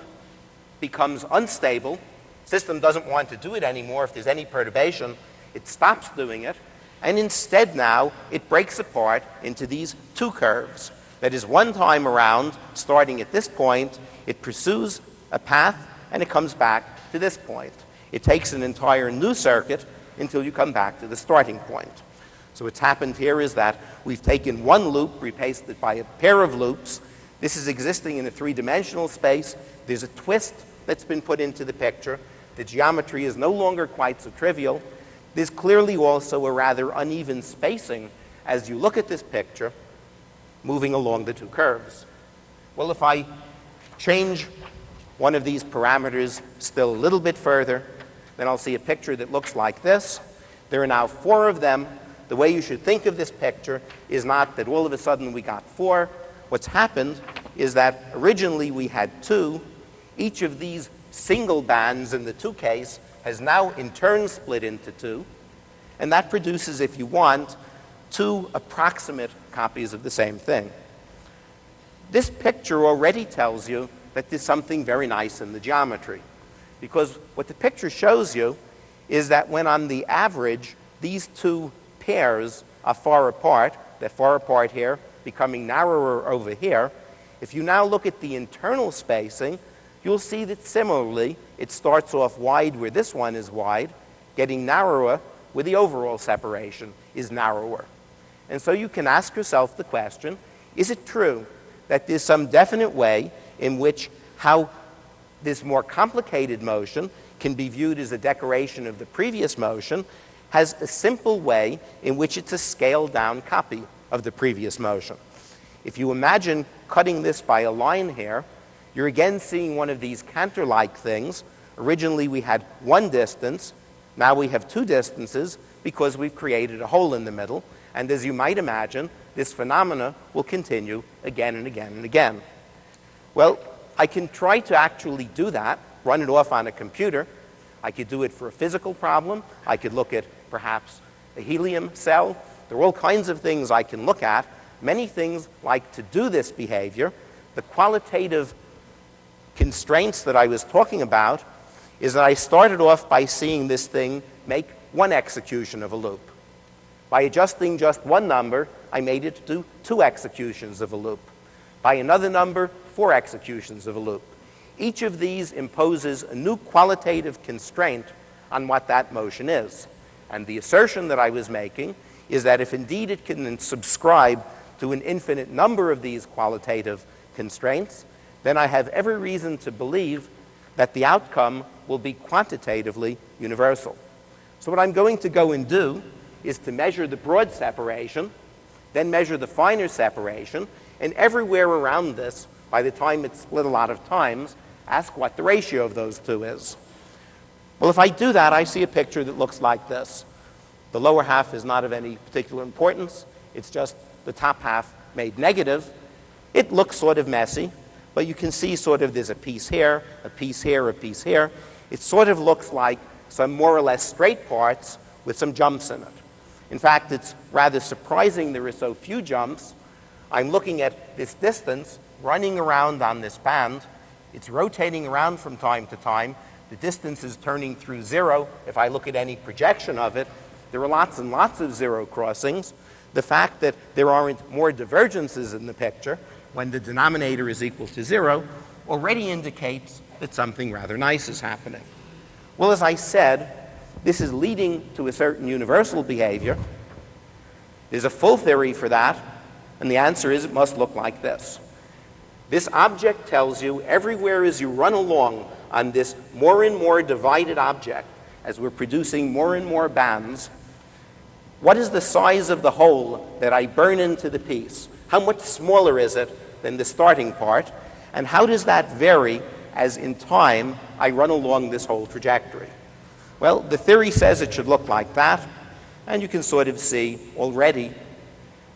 becomes unstable. System doesn't want to do it anymore. If there's any perturbation, it stops doing it. And instead now, it breaks apart into these two curves. That is, one time around, starting at this point, it pursues a path and it comes back to this point. It takes an entire new circuit until you come back to the starting point. So what's happened here is that we've taken one loop, replaced it by a pair of loops. This is existing in a three-dimensional space. There's a twist that's been put into the picture. The geometry is no longer quite so trivial. There's clearly also a rather uneven spacing as you look at this picture moving along the two curves. Well, if I change one of these parameters still a little bit further, then I'll see a picture that looks like this. There are now four of them. The way you should think of this picture is not that all of a sudden we got four. What's happened is that originally we had two. Each of these single bands in the two case has now in turn split into two. And that produces, if you want, two approximate copies of the same thing. This picture already tells you that there's something very nice in the geometry. Because what the picture shows you is that when on the average these two pairs are far apart, they're far apart here, becoming narrower over here, if you now look at the internal spacing, you'll see that similarly it starts off wide where this one is wide, getting narrower where the overall separation is narrower. And so you can ask yourself the question, is it true that there's some definite way in which how this more complicated motion can be viewed as a decoration of the previous motion has a simple way in which it's a scaled down copy of the previous motion. If you imagine cutting this by a line here, you're again seeing one of these Cantor-like things. Originally we had one distance, now we have two distances because we've created a hole in the middle. And as you might imagine, this phenomena will continue again and again and again. Well, I can try to actually do that, run it off on a computer. I could do it for a physical problem. I could look at perhaps a helium cell. There are all kinds of things I can look at. Many things like to do this behavior. The qualitative constraints that I was talking about is that I started off by seeing this thing make one execution of a loop. By adjusting just one number, I made it do two executions of a loop. By another number, four executions of a loop. Each of these imposes a new qualitative constraint on what that motion is. And the assertion that I was making is that if indeed it can subscribe to an infinite number of these qualitative constraints, then I have every reason to believe that the outcome will be quantitatively universal. So what I'm going to go and do is to measure the broad separation, then measure the finer separation, and everywhere around this by the time it's split a lot of times, ask what the ratio of those two is. Well, if I do that, I see a picture that looks like this. The lower half is not of any particular importance. It's just the top half made negative. It looks sort of messy, but you can see sort of there's a piece here, a piece here, a piece here. it sort of looks like some more or less straight parts with some jumps in it. In fact, it's rather surprising there are so few jumps. I'm looking at this distance running around on this band. It's rotating around from time to time. The distance is turning through zero. If I look at any projection of it, there are lots and lots of zero crossings. The fact that there aren't more divergences in the picture when the denominator is equal to zero already indicates that something rather nice is happening. Well, as I said, this is leading to a certain universal behavior. There's a full theory for that, and the answer is it must look like this. This object tells you everywhere as you run along on this more and more divided object, as we're producing more and more bands, what is the size of the hole that I burn into the piece? How much smaller is it than the starting part? And how does that vary as in time I run along this whole trajectory? Well, the theory says it should look like that, and you can sort of see already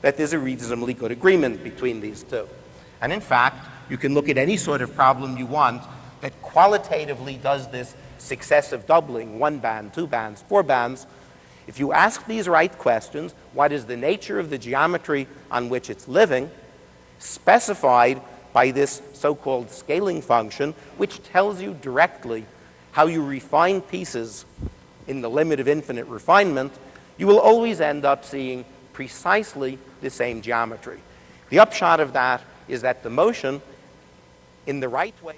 that there's a reasonably good agreement between these two. And in fact, you can look at any sort of problem you want that qualitatively does this successive doubling, one band, two bands, four bands. If you ask these right questions, what is the nature of the geometry on which it's living, specified by this so-called scaling function, which tells you directly how you refine pieces in the limit of infinite refinement, you will always end up seeing precisely the same geometry. The upshot of that is that the motion, in the right way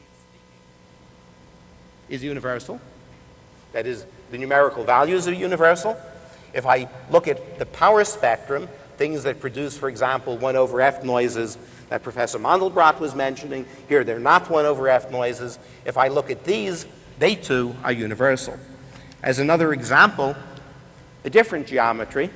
is universal. That is, the numerical values are universal. If I look at the power spectrum, things that produce, for example, 1 over f noises that Professor Mandelbrot was mentioning, here they're not 1 over f noises. If I look at these, they too are universal. As another example, a different geometry.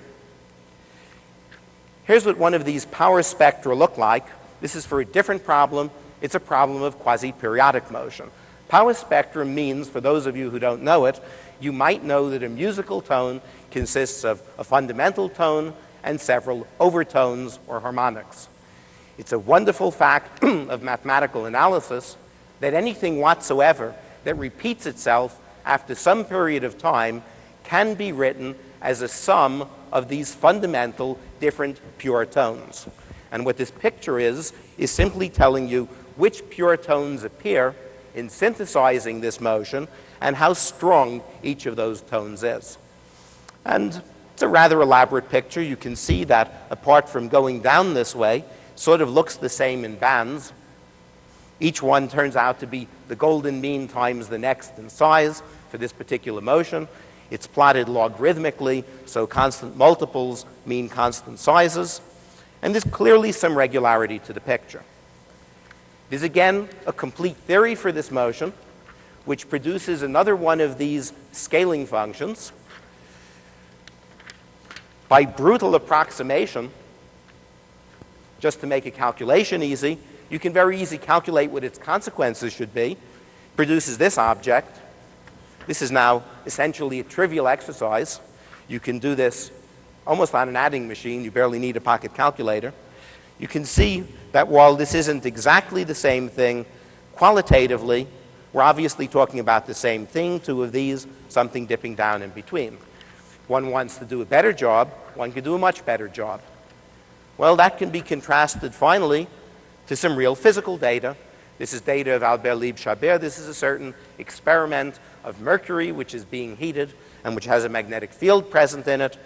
Here's what one of these power spectra look like. This is for a different problem. It's a problem of quasi-periodic motion. Power spectrum means, for those of you who don't know it, you might know that a musical tone consists of a fundamental tone and several overtones or harmonics. It's a wonderful fact of mathematical analysis that anything whatsoever that repeats itself after some period of time can be written as a sum of these fundamental different pure tones. And what this picture is, is simply telling you which pure tones appear in synthesizing this motion and how strong each of those tones is. And it's a rather elaborate picture. You can see that apart from going down this way, sort of looks the same in bands. Each one turns out to be the golden mean times the next in size for this particular motion. It's plotted logarithmically, so constant multiples mean constant sizes. And there's clearly some regularity to the picture. There's again a complete theory for this motion, which produces another one of these scaling functions. By brutal approximation, just to make a calculation easy, you can very easily calculate what its consequences should be. Produces this object. This is now essentially a trivial exercise. You can do this almost on an adding machine. You barely need a pocket calculator. You can see that while this isn't exactly the same thing, qualitatively, we're obviously talking about the same thing, two of these, something dipping down in between. One wants to do a better job, one can do a much better job. Well, that can be contrasted finally to some real physical data. This is data of Albert Libchaber. This is a certain experiment of mercury which is being heated and which has a magnetic field present in it.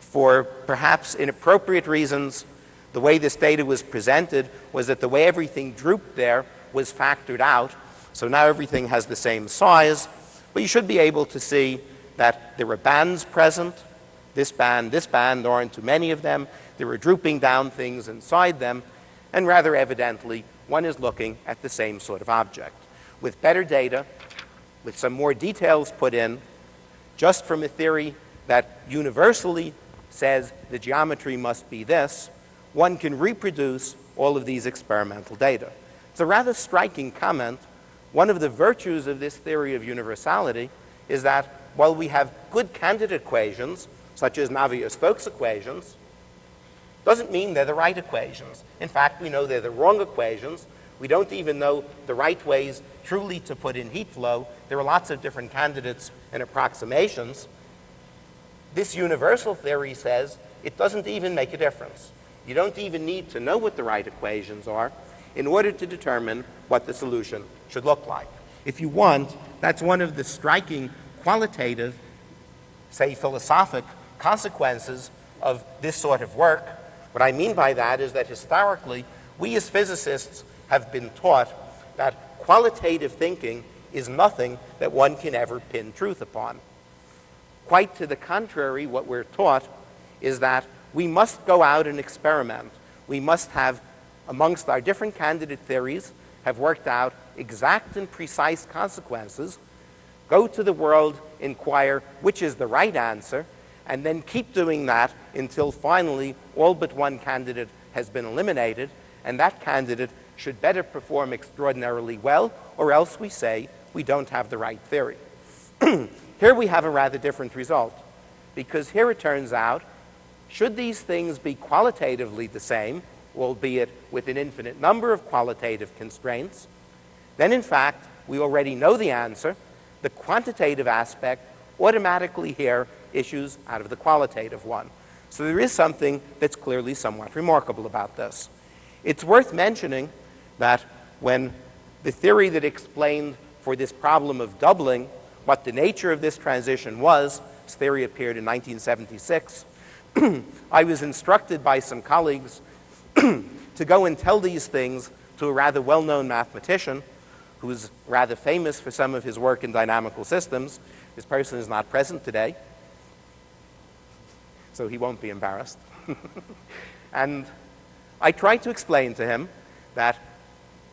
For perhaps inappropriate reasons, the way this data was presented was that the way everything drooped there was factored out. So now everything has the same size, but you should be able to see that there were bands present. This band, this band, there aren't too many of them. There were drooping down things inside them, and rather evidently, one is looking at the same sort of object. With better data, with some more details put in, just from a theory that universally says the geometry must be this, one can reproduce all of these experimental data. It's a rather striking comment. One of the virtues of this theory of universality is that while we have good candidate equations, such as Navier-Stokes equations, doesn't mean they're the right equations. In fact, we know they're the wrong equations, We don't even know the right ways truly to put in heat flow. There are lots of different candidates and approximations. This universal theory says it doesn't even make a difference. You don't even need to know what the right equations are in order to determine what the solution should look like. If you want, that's one of the striking qualitative, say philosophic consequences of this sort of work. What I mean by that is that historically, we as physicists have been taught that qualitative thinking is nothing that one can ever pin truth upon. Quite to the contrary, what we're taught is that we must go out and experiment. We must have, amongst our different candidate theories, have worked out exact and precise consequences, go to the world, inquire which is the right answer, and then keep doing that until finally all but one candidate has been eliminated, and that candidate should better perform extraordinarily well, or else we say we don't have the right theory. here we have a rather different result, because here it turns out, should these things be qualitatively the same, albeit with an infinite number of qualitative constraints, then in fact, we already know the answer. The quantitative aspect automatically here issues out of the qualitative one. So there is something that's clearly somewhat remarkable about this. It's worth mentioning that when the theory that explained for this problem of doubling what the nature of this transition was, this theory appeared in 1976, I was instructed by some colleagues to go and tell these things to a rather well-known mathematician who's rather famous for some of his work in dynamical systems. This person is not present today, so he won't be embarrassed. and I tried to explain to him that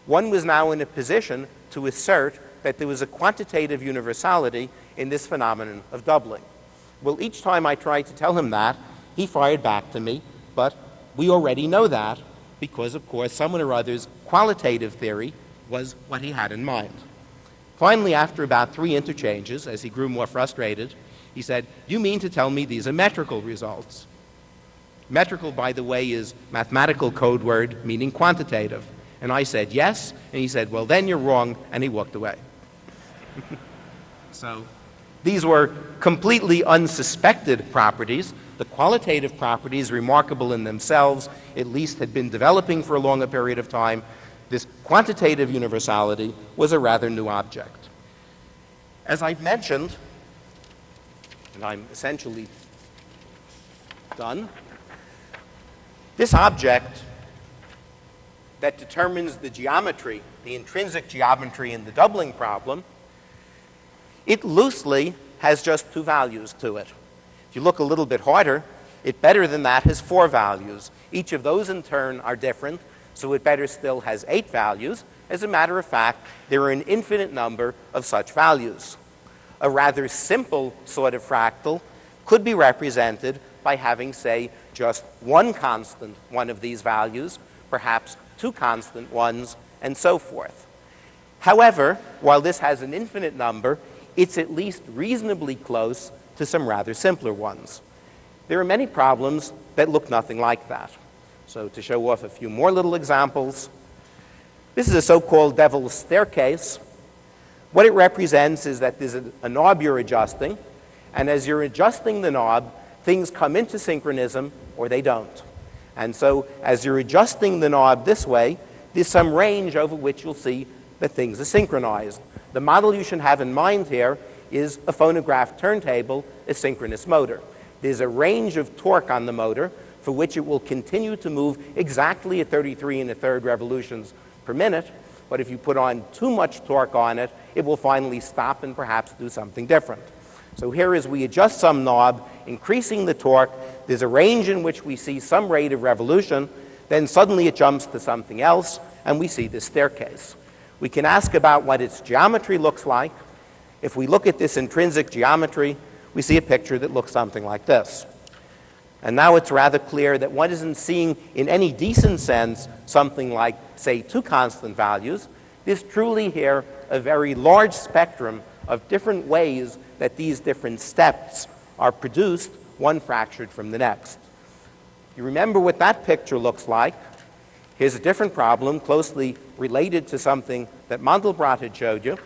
one was now in a position to assert that there was a quantitative universality in this phenomenon of doubling. Well, each time I tried to tell him that, he fired back to me, but we already know that because, of course, someone or other's qualitative theory was what he had in mind. Finally, after about three interchanges, as he grew more frustrated, he said, You mean to tell me these are metrical results? Metrical, by the way, is mathematical code word meaning quantitative. And I said, Yes. And he said, Well, then you're wrong. And he walked away. so these were completely unsuspected properties. The qualitative properties, remarkable in themselves, at least had been developing for a longer period of time. This quantitative universality was a rather new object. As I've mentioned, and I'm essentially done, this object that determines the geometry, the intrinsic geometry in the doubling problem, it loosely has just two values to it. If you look a little bit harder, it better than that has four values. Each of those in turn are different, so it better still has eight values. As a matter of fact, there are an infinite number of such values. A rather simple sort of fractal could be represented by having, say, just one constant one of these values, perhaps two constant ones, and so forth. However, while this has an infinite number, it's at least reasonably close to some rather simpler ones. There are many problems that look nothing like that. So to show off a few more little examples, this is a so-called devil's staircase. What it represents is that there's a, knob you're adjusting, and as you're adjusting the knob, things come into synchronism or they don't. And so as you're adjusting the knob this way, there's some range over which you'll see that things are synchronized. The model you should have in mind here is a phonograph turntable, a synchronous motor. There's a range of torque on the motor for which it will continue to move exactly at 33 and a third revolutions per minute, but if you put on too much torque on it, it will finally stop and perhaps do something different. So here as we adjust some knob, increasing the torque, there's a range in which we see some rate of revolution, then suddenly it jumps to something else, and we see this staircase. We can ask about what its geometry looks like. If we look at this intrinsic geometry, we see a picture that looks something like this. And now it's rather clear that one isn't seeing in any decent sense something like, say, two constant values. There's truly here a very large spectrum of different ways that these different steps are produced, one fractured from the next. You remember what that picture looks like. Here's a different problem closely related to something that Mandelbrot had showed you.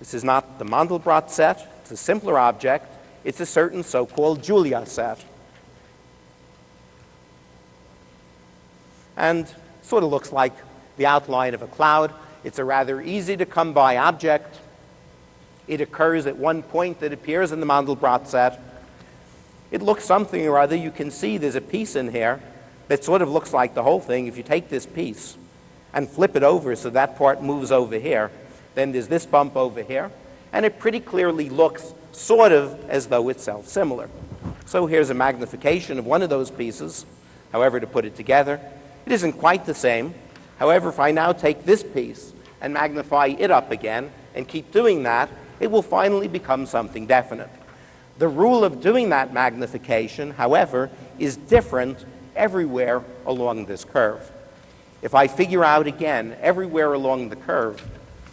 This is not the Mandelbrot set, it's a simpler object. It's a certain so-called Julia set. And sort of looks like the outline of a cloud. It's a rather easy to come by object. It occurs at one point that appears in the Mandelbrot set. It looks something or other. You can see there's a piece in here that sort of looks like the whole thing. If you take this piece and flip it over so that part moves over here, then there's this bump over here, and it pretty clearly looks sort of as though it's self-similar. So here's a magnification of one of those pieces. However, to put it together, it isn't quite the same. However, if I now take this piece and magnify it up again and keep doing that, it will finally become something definite. The rule of doing that magnification, however, is different everywhere along this curve. If I figure out again everywhere along the curve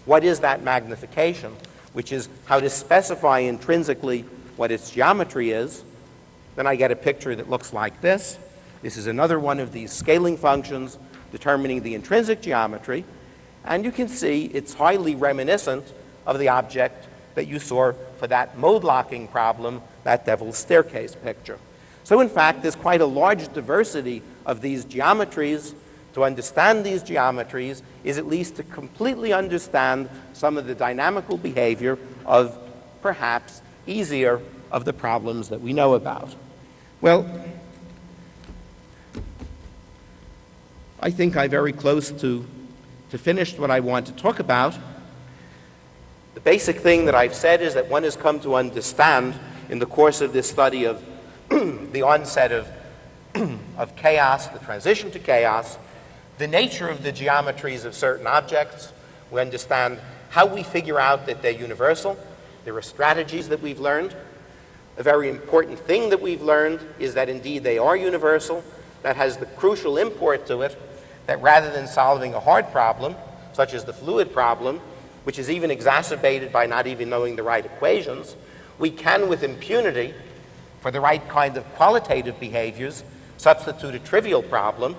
what is that magnification, which is how to specify intrinsically what its geometry is, then I get a picture that looks like this. This is another one of these scaling functions determining the intrinsic geometry, and you can see it's highly reminiscent of the object that you saw for that mode locking problem, that devil's staircase picture. So in fact, there's quite a large diversity of these geometries. To understand these geometries is at least to completely understand some of the dynamical behavior of perhaps easier of the problems that we know about. Well, I think I'm very close to, to finished what I want to talk about. The basic thing that I've said is that one has come to understand in the course of this study of the onset of, of chaos, the transition to chaos, the nature of the geometries of certain objects. We understand how we figure out that they're universal. There are strategies that we've learned. A very important thing that we've learned is that indeed they are universal. That has the crucial import to it that rather than solving a hard problem, such as the fluid problem, which is even exacerbated by not even knowing the right equations, we can, with impunity, for the right kind of qualitative behaviors, substitute a trivial problem.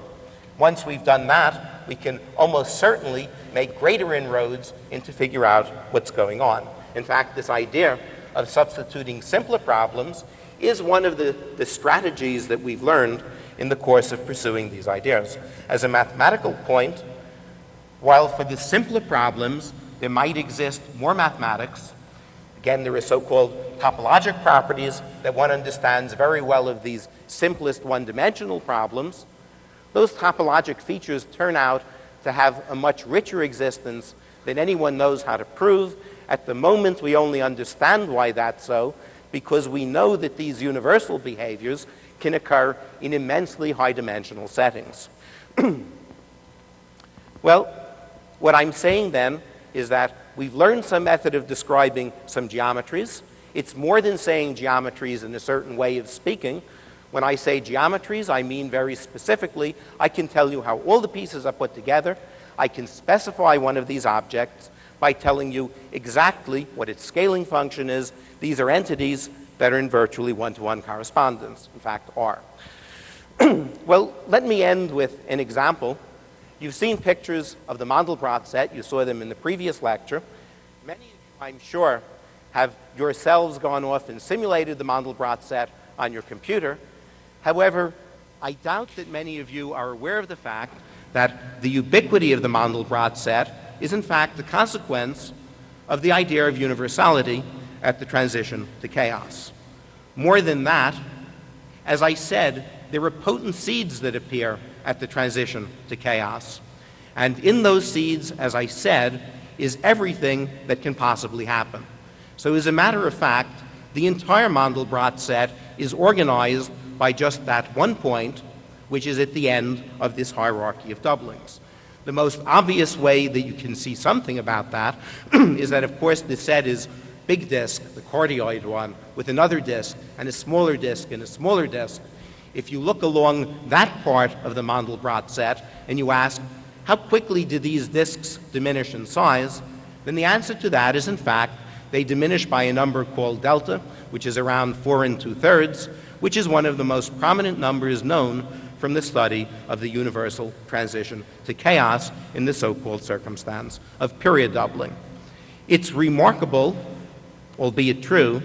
Once we've done that, we can almost certainly make greater inroads into figure out what's going on. In fact, this idea of substituting simpler problems is one of the, the strategies that we've learned in the course of pursuing these ideas. As a mathematical point, while for the simpler problems there might exist more mathematics, again, there are so-called topologic properties that one understands very well of these simplest one-dimensional problems, those topologic features turn out to have a much richer existence than anyone knows how to prove. At the moment, we only understand why that's so because we know that these universal behaviors can occur in immensely high dimensional settings. well, what I'm saying then is that we've learned some method of describing some geometries. It's more than saying geometries in a certain way of speaking. When I say geometries, I mean very specifically, I can tell you how all the pieces are put together. I can specify one of these objects by telling you exactly what its scaling function is. These are entities that are in virtually one-to-one -one correspondence, in fact are. well, let me end with an example. You've seen pictures of the Mandelbrot set. You saw them in the previous lecture. Many of you, I'm sure, have yourselves gone off and simulated the Mandelbrot set on your computer. However, I doubt that many of you are aware of the fact that the ubiquity of the Mandelbrot set is in fact the consequence of the idea of universality at the transition to chaos. More than that, as I said, there are potent seeds that appear at the transition to chaos. And in those seeds, as I said, is everything that can possibly happen. So as a matter of fact, the entire Mandelbrot set is organized by just that one point, which is at the end of this hierarchy of doublings. The most obvious way that you can see something about that is that, of course, the set is big disk, the cardioid one, with another disk, and a smaller disk and a smaller disk. If you look along that part of the Mandelbrot set and you ask, how quickly do these disks diminish in size, then the answer to that is, in fact, they diminish by a number called delta, which is around 4 and 2 thirds, which is one of the most prominent numbers known from the study of the universal transition to chaos in the so-called circumstance of period doubling. It's remarkable, albeit true,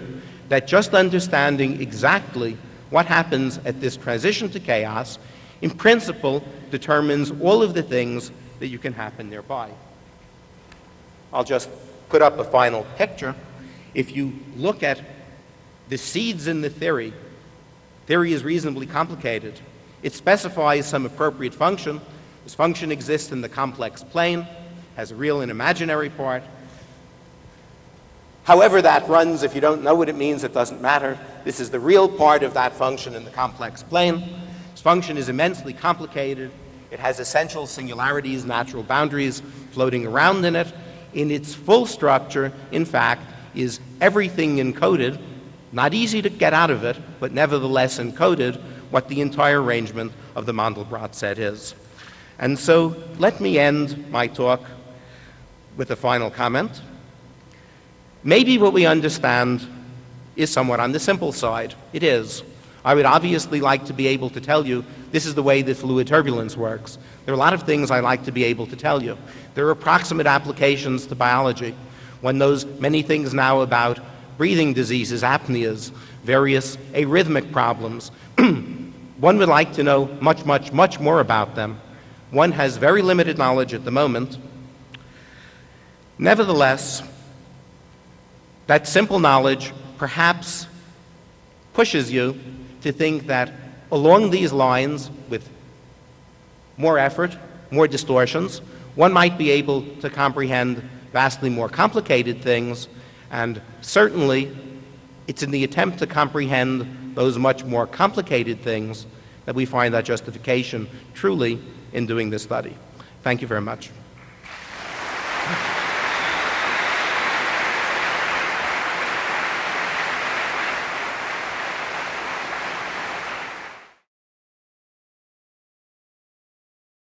that just understanding exactly what happens at this transition to chaos, in principle, determines all of the things that you can happen nearby. I'll just put up a final picture. If you look at the seeds in the theory, theory is reasonably complicated. It specifies some appropriate function. This function exists in the complex plane, has a real and imaginary part. However that runs, if you don't know what it means, it doesn't matter. This is the real part of that function in the complex plane. This function is immensely complicated. It has essential singularities, natural boundaries floating around in it. In its full structure, in fact, is everything encoded, not easy to get out of it, but nevertheless encoded, what the entire arrangement of the Mandelbrot set is. And so let me end my talk with a final comment. Maybe what we understand is somewhat on the simple side. It is. I would obviously like to be able to tell you this is the way that fluid turbulence works. There are a lot of things I like to be able to tell you. There are approximate applications to biology. One knows many things now about breathing diseases, apneas, various arrhythmic problems. One would like to know much, much, much more about them. One has very limited knowledge at the moment. Nevertheless, that simple knowledge perhaps pushes you to think that along these lines, with more effort, more distortions, one might be able to comprehend vastly more complicated things, and certainly it's in the attempt to comprehend those much more complicated things that we find that justification truly in doing this study. Thank you very much.